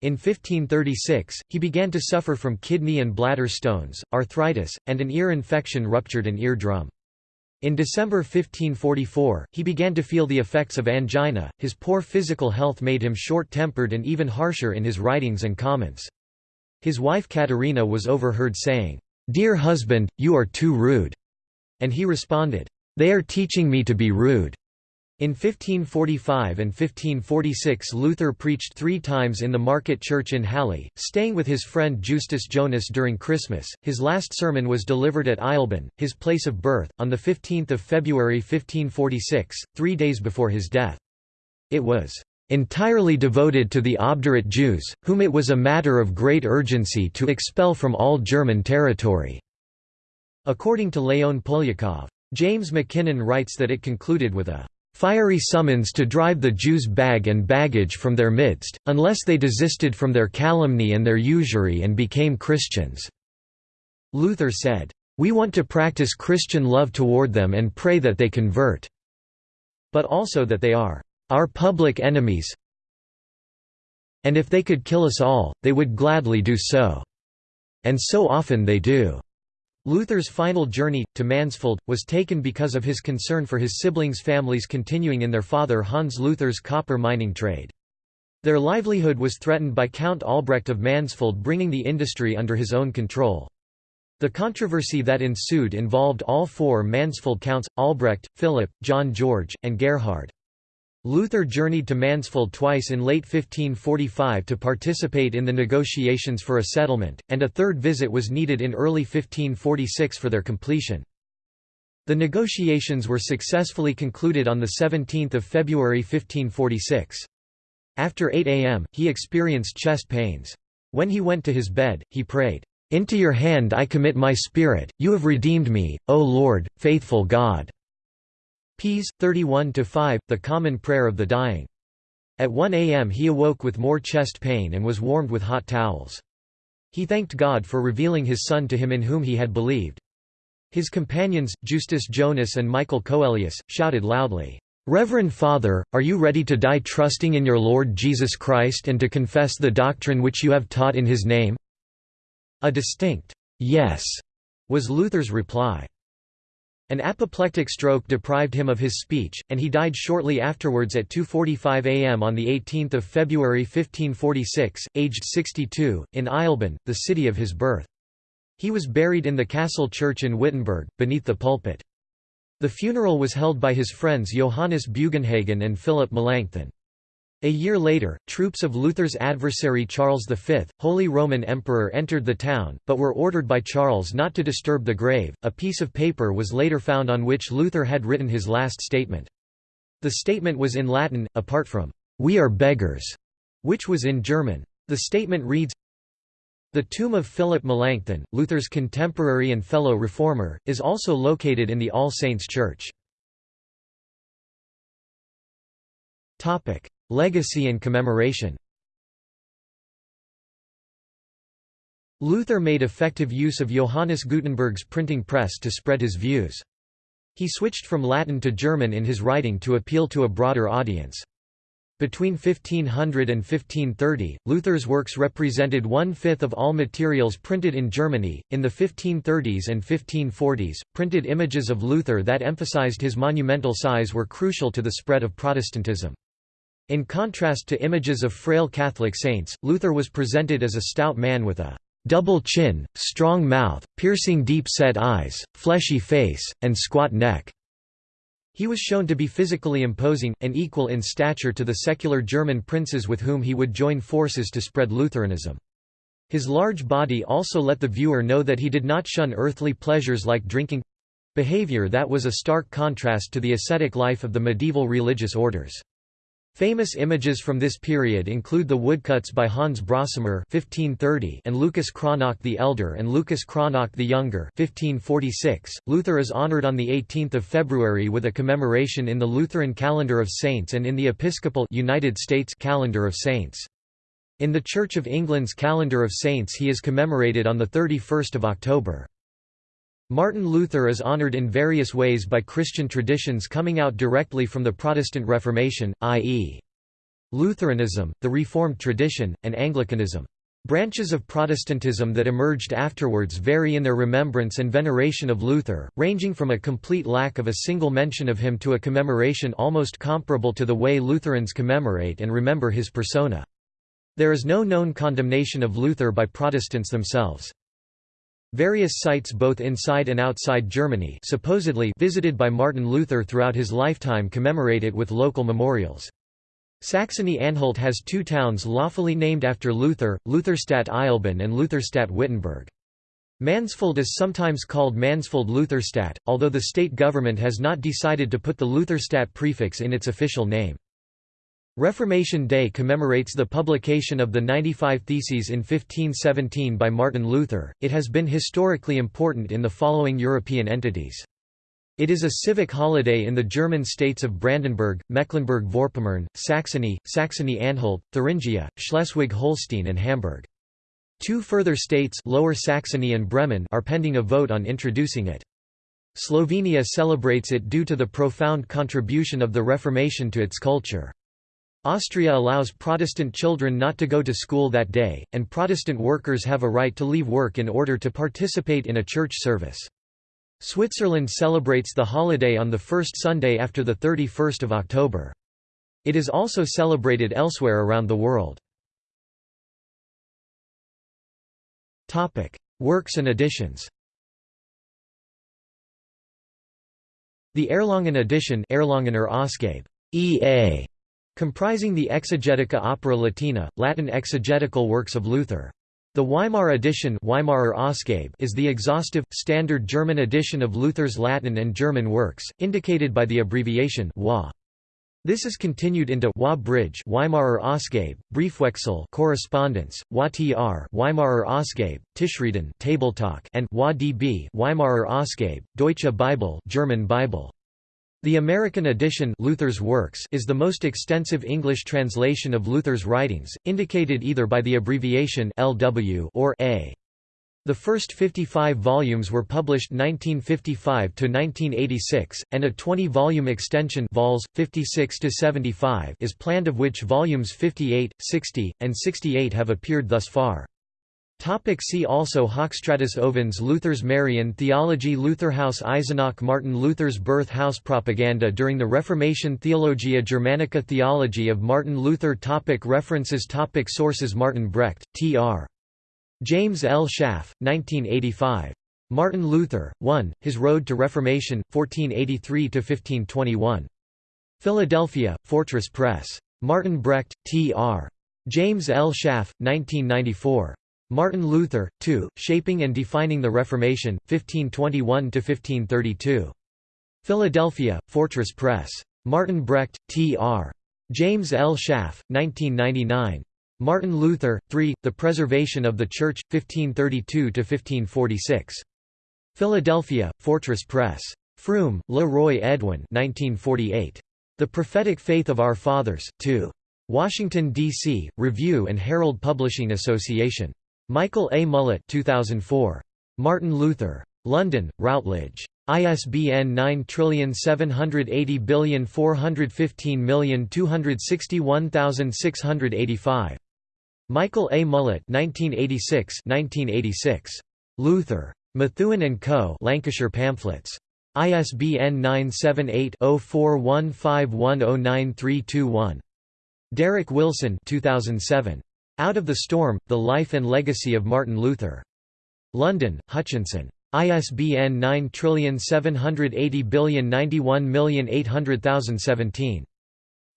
In 1536, he began to suffer from kidney and bladder stones, arthritis, and an ear infection ruptured an eardrum. In December 1544, he began to feel the effects of angina. His poor physical health made him short tempered and even harsher in his writings and comments. His wife Katharina was overheard saying, "'Dear husband, you are too rude'", and he responded, "'They are teaching me to be rude'". In 1545 and 1546 Luther preached three times in the market church in Halle, staying with his friend Justus Jonas during Christmas. His last sermon was delivered at Eisleben, his place of birth, on 15 February 1546, three days before his death. It was entirely devoted to the obdurate Jews, whom it was a matter of great urgency to expel from all German territory." According to Leon Poliakov. James Mackinnon writes that it concluded with a fiery summons to drive the Jews' bag and baggage from their midst, unless they desisted from their calumny and their usury and became Christians." Luther said, "...we want to practice Christian love toward them and pray that they convert. But also that they are our public enemies and if they could kill us all, they would gladly do so. And so often they do." Luther's final journey, to Mansfeld, was taken because of his concern for his siblings' families continuing in their father Hans Luther's copper mining trade. Their livelihood was threatened by Count Albrecht of Mansfeld bringing the industry under his own control. The controversy that ensued involved all four Mansfeld counts, Albrecht, Philip, John George, and Gerhard. Luther journeyed to Mansfeld twice in late 1545 to participate in the negotiations for a settlement, and a third visit was needed in early 1546 for their completion. The negotiations were successfully concluded on 17 February 1546. After 8 am, he experienced chest pains. When he went to his bed, he prayed, "'Into your hand I commit my spirit, you have redeemed me, O Lord, faithful God.' Ps. 31–5, the common prayer of the dying. At 1 a.m. he awoke with more chest pain and was warmed with hot towels. He thanked God for revealing his Son to him in whom he had believed. His companions, Justus Jonas and Michael Coelius, shouted loudly, "'Reverend Father, are you ready to die trusting in your Lord Jesus Christ and to confess the doctrine which you have taught in his name?' A distinct, "'Yes' was Luther's reply. An apoplectic stroke deprived him of his speech, and he died shortly afterwards at 2.45 am on 18 February 1546, aged 62, in Eisleben, the city of his birth. He was buried in the castle church in Wittenberg, beneath the pulpit. The funeral was held by his friends Johannes Bugenhagen and Philip Melanchthon. A year later, troops of Luther's adversary Charles V, Holy Roman Emperor entered the town, but were ordered by Charles not to disturb the grave. A piece of paper was later found on which Luther had written his last statement. The statement was in Latin, apart from, We are beggars, which was in German. The statement reads, The tomb of Philip Melanchthon, Luther's contemporary and fellow reformer, is also located in the All Saints Church. Legacy and commemoration Luther made effective use of Johannes Gutenberg's printing press to spread his views. He switched from Latin to German in his writing to appeal to a broader audience. Between 1500 and 1530, Luther's works represented one-fifth of all materials printed in Germany. In the 1530s and 1540s, printed images of Luther that emphasized his monumental size were crucial to the spread of Protestantism. In contrast to images of frail Catholic saints, Luther was presented as a stout man with a double chin, strong mouth, piercing deep-set eyes, fleshy face, and squat neck. He was shown to be physically imposing, and equal in stature to the secular German princes with whom he would join forces to spread Lutheranism. His large body also let the viewer know that he did not shun earthly pleasures like drinking—behavior that was a stark contrast to the ascetic life of the medieval religious orders. Famous images from this period include the woodcuts by Hans Brosamer (1530) and Lucas Cranach the Elder and Lucas Cranach the Younger (1546). Luther is honored on the 18th of February with a commemoration in the Lutheran calendar of saints and in the Episcopal United States calendar of saints. In the Church of England's calendar of saints he is commemorated on the 31st of October. Martin Luther is honored in various ways by Christian traditions coming out directly from the Protestant Reformation, i.e. Lutheranism, the Reformed tradition, and Anglicanism. Branches of Protestantism that emerged afterwards vary in their remembrance and veneration of Luther, ranging from a complete lack of a single mention of him to a commemoration almost comparable to the way Lutherans commemorate and remember his persona. There is no known condemnation of Luther by Protestants themselves. Various sites both inside and outside Germany supposedly visited by Martin Luther throughout his lifetime commemorate it with local memorials. Saxony-Anhalt has two towns lawfully named after Luther, Lutherstadt Eisleben and Lutherstadt Wittenberg. Mansfeld is sometimes called Mansfeld-Lutherstadt, although the state government has not decided to put the Lutherstadt prefix in its official name. Reformation Day commemorates the publication of the 95 Theses in 1517 by Martin Luther. It has been historically important in the following European entities. It is a civic holiday in the German states of Brandenburg, Mecklenburg-Vorpommern, Saxony, Saxony-Anhalt, Thuringia, Schleswig-Holstein and Hamburg. Two further states Lower Saxony and Bremen are pending a vote on introducing it. Slovenia celebrates it due to the profound contribution of the Reformation to its culture. Austria allows Protestant children not to go to school that day, and Protestant workers have a right to leave work in order to participate in a church service. Switzerland celebrates the holiday on the first Sunday after 31 October. It is also celebrated elsewhere around the world. Works and editions The Erlangen edition Erlangener Ausgabe, EA comprising the Exegetica Opera Latina, Latin exegetical works of Luther. The Weimar edition Weimarer Ausgabe is the exhaustive, standard German edition of Luther's Latin and German works, indicated by the abbreviation WA. This is continued into WA Bridge Weimarer Ausgabe, Briefwechsel correspondence, WA-TR Weimarer Ausgabe, Tischreden Table Talk and WA-DB Weimarer Ausgabe, Deutsche Bibel German Bible. The American edition Luther's Works is the most extensive English translation of Luther's writings, indicated either by the abbreviation LW or A. The first 55 volumes were published 1955 to 1986, and a 20-volume extension vols 56 to 75 is planned of which volumes 58, 60, and 68 have appeared thus far. Topic see also Hochstratus Ovans Luther's Marian Theology Lutherhaus Eisenach Martin Luther's birth house propaganda during the Reformation Theologia Germanica Theology of Martin Luther topic References topic Sources Martin Brecht, T.R. James L. Schaaf, 1985. Martin Luther, 1, His Road to Reformation, 1483–1521. Philadelphia, Fortress Press. Martin Brecht, T.R. James L. Schaaf, 1994. Martin Luther, 2, Shaping and Defining the Reformation, 1521–1532. Philadelphia, Fortress Press. Martin Brecht, T.R. James L. Schaaf, 1999. Martin Luther, 3, The Preservation of the Church, 1532–1546. Philadelphia, Fortress Press. Froom, Le Roy Edwin 1948. The Prophetic Faith of Our Fathers, 2. Washington, D.C., Review and Herald Publishing Association. Michael A. Mullett 2004. Martin Luther. London, Routledge. ISBN 9780415261685. Michael A. Mullett 1986 1986. Luther. Methuen Co. Lancaster Pamphlets. ISBN 978 0415109321. Derek Wilson 2007. Out of the Storm, The Life and Legacy of Martin Luther. London, Hutchinson. ISBN 9780091800017.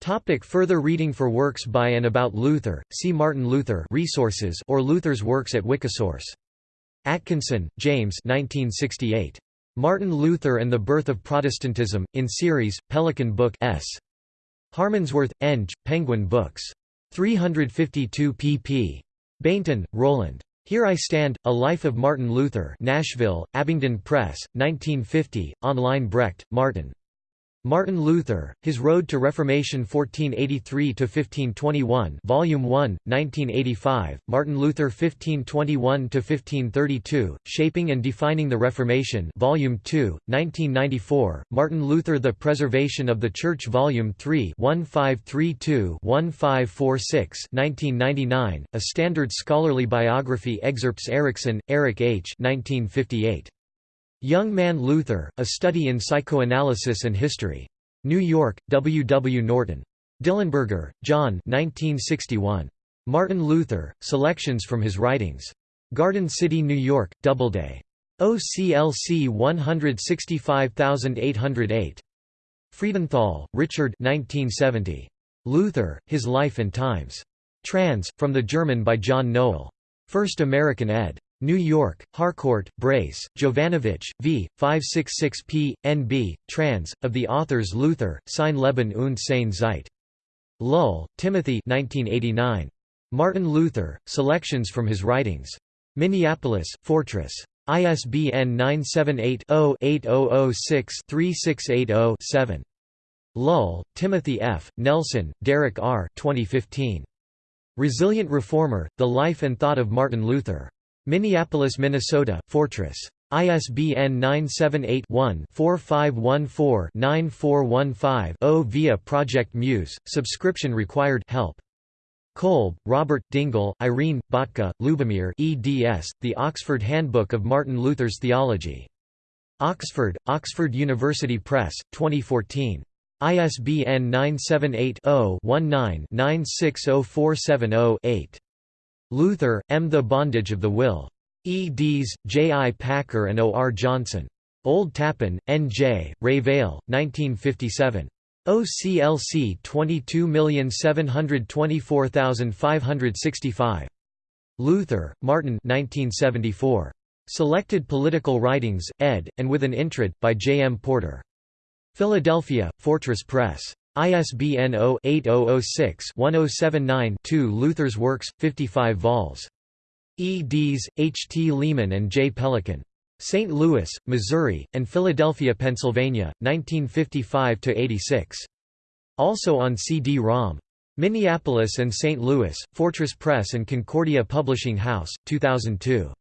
Topic further reading For works by and about Luther, see Martin Luther resources or Luther's works at Wikisource. Atkinson, James 1968. Martin Luther and the Birth of Protestantism, in series, Pelican Book S. Harmondsworth, Eng, Penguin Books. 352 pp. Bainton, Roland. Here I Stand, A Life of Martin Luther Nashville, Abingdon Press, 1950, online Brecht, Martin. Martin Luther, His Road to Reformation 1483–1521 Volume 1, 1985, Martin Luther 1521–1532, Shaping and Defining the Reformation Volume 2, 1994, Martin Luther The Preservation of the Church Volume 3 1532-1546 1999, A Standard Scholarly Biography Excerpts Erikson, Erik H. 1958. Young Man Luther, A Study in Psychoanalysis and History. New York, W. W. Norton. Dillenberger, John 1961. Martin Luther, Selections from His Writings. Garden City, New York, Doubleday. OCLC 165808. Friedenthal, Richard 1970. Luther, His Life and Times. Trans, from the German by John Nowell. First American ed. New York, Harcourt, Brace, Jovanovich, v. 566 p. N.B., trans, of the authors Luther, sein Leben und seine Zeit. Lull, Timothy 1989. Martin Luther, Selections from His Writings. Minneapolis, Fortress. ISBN 978-0-8006-3680-7. Lull, Timothy F., Nelson, Derek R. 2015. Resilient Reformer, The Life and Thought of Martin Luther. Minneapolis, Minnesota, Fortress. ISBN 978-1-4514-9415-0 via Project Muse, subscription required help. Kolb, Robert, Dingel, Irene, Batka, Lubomir eds, The Oxford Handbook of Martin Luther's Theology. Oxford, Oxford University Press, 2014. ISBN 978 0 19 960470 Luther, M. The Bondage of the Will. eds. J. I. Packer and O. R. Johnson. Old Tappan, N. J., Revell, 1957. OCLC 22724565. Luther, Martin 1974. Selected Political Writings, ed., and with an introit, by J. M. Porter. Philadelphia, Fortress Press. ISBN 0-8006-1079-2 Luther's Works, 55 vols. eds. H. T. Lehmann and J. Pelikan. St. Louis, Missouri, and Philadelphia, Pennsylvania, 1955–86. Also on CD-ROM. Minneapolis and St. Louis, Fortress Press and Concordia Publishing House, 2002.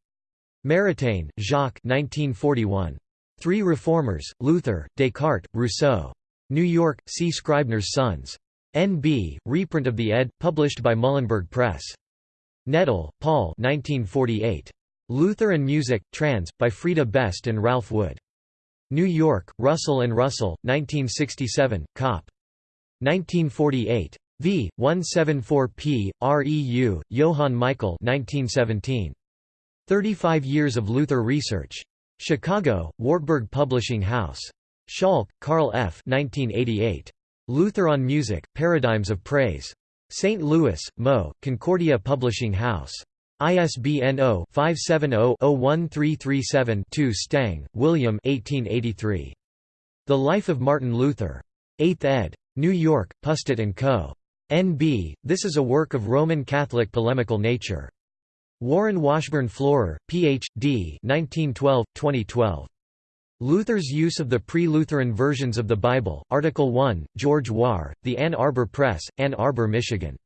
Maritain, Jacques 1941. Three Reformers, Luther, Descartes, Rousseau. New York, C. Scribner's Sons. N.B., reprint of the ed., published by Muhlenberg Press. Nettl, Paul 1948. Luther and Music, trans, by Frieda Best and Ralph Wood. New York, Russell and Russell, 1967, Cop. 1948. v. 174p. REU, Johann Michael 1917. 35 Years of Luther Research. Chicago, Wartburg Publishing House. Schalk, Carl F. 1988. Luther on Music, Paradigms of Praise. St. Louis, Mo., Concordia Publishing House. ISBN 0-570-01337-2 Stang, William 1883. The Life of Martin Luther. 8th ed. New York, Pustet & Co. N.B., this is a work of Roman Catholic polemical nature. Warren Washburn Florer, Ph.D. 1912-2012. Luther's use of the pre-Lutheran versions of the Bible, Article 1, George Wahr, The Ann Arbor Press, Ann Arbor, Michigan.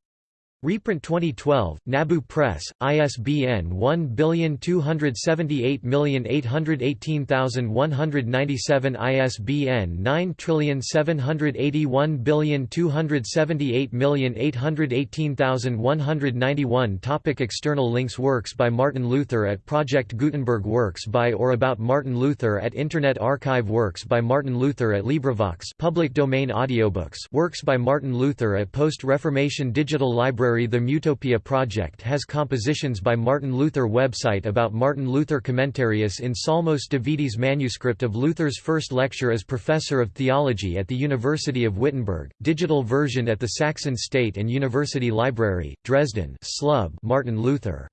Reprint 2012, Nabu Press, ISBN 1278818197 ISBN 9781278818191 Topic External links Works by Martin Luther at Project Gutenberg Works by or about Martin Luther at Internet Archive Works by Martin Luther at LibriVox. Public domain audiobooks. Works by Martin Luther at Post-Reformation Digital Library library The Mutopia Project has compositions by Martin Luther website about Martin Luther Commentarius in Psalmos Davidis manuscript of Luther's first lecture as professor of theology at the University of Wittenberg, digital version at the Saxon State and University Library, Dresden Slub Martin Luther.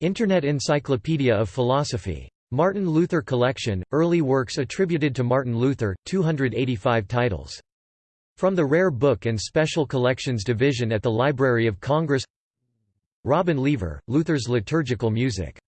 Internet Encyclopedia of Philosophy. Martin Luther Collection, early works attributed to Martin Luther, 285 titles. From the Rare Book and Special Collections Division at the Library of Congress. Robin Leaver, Luther's Liturgical Music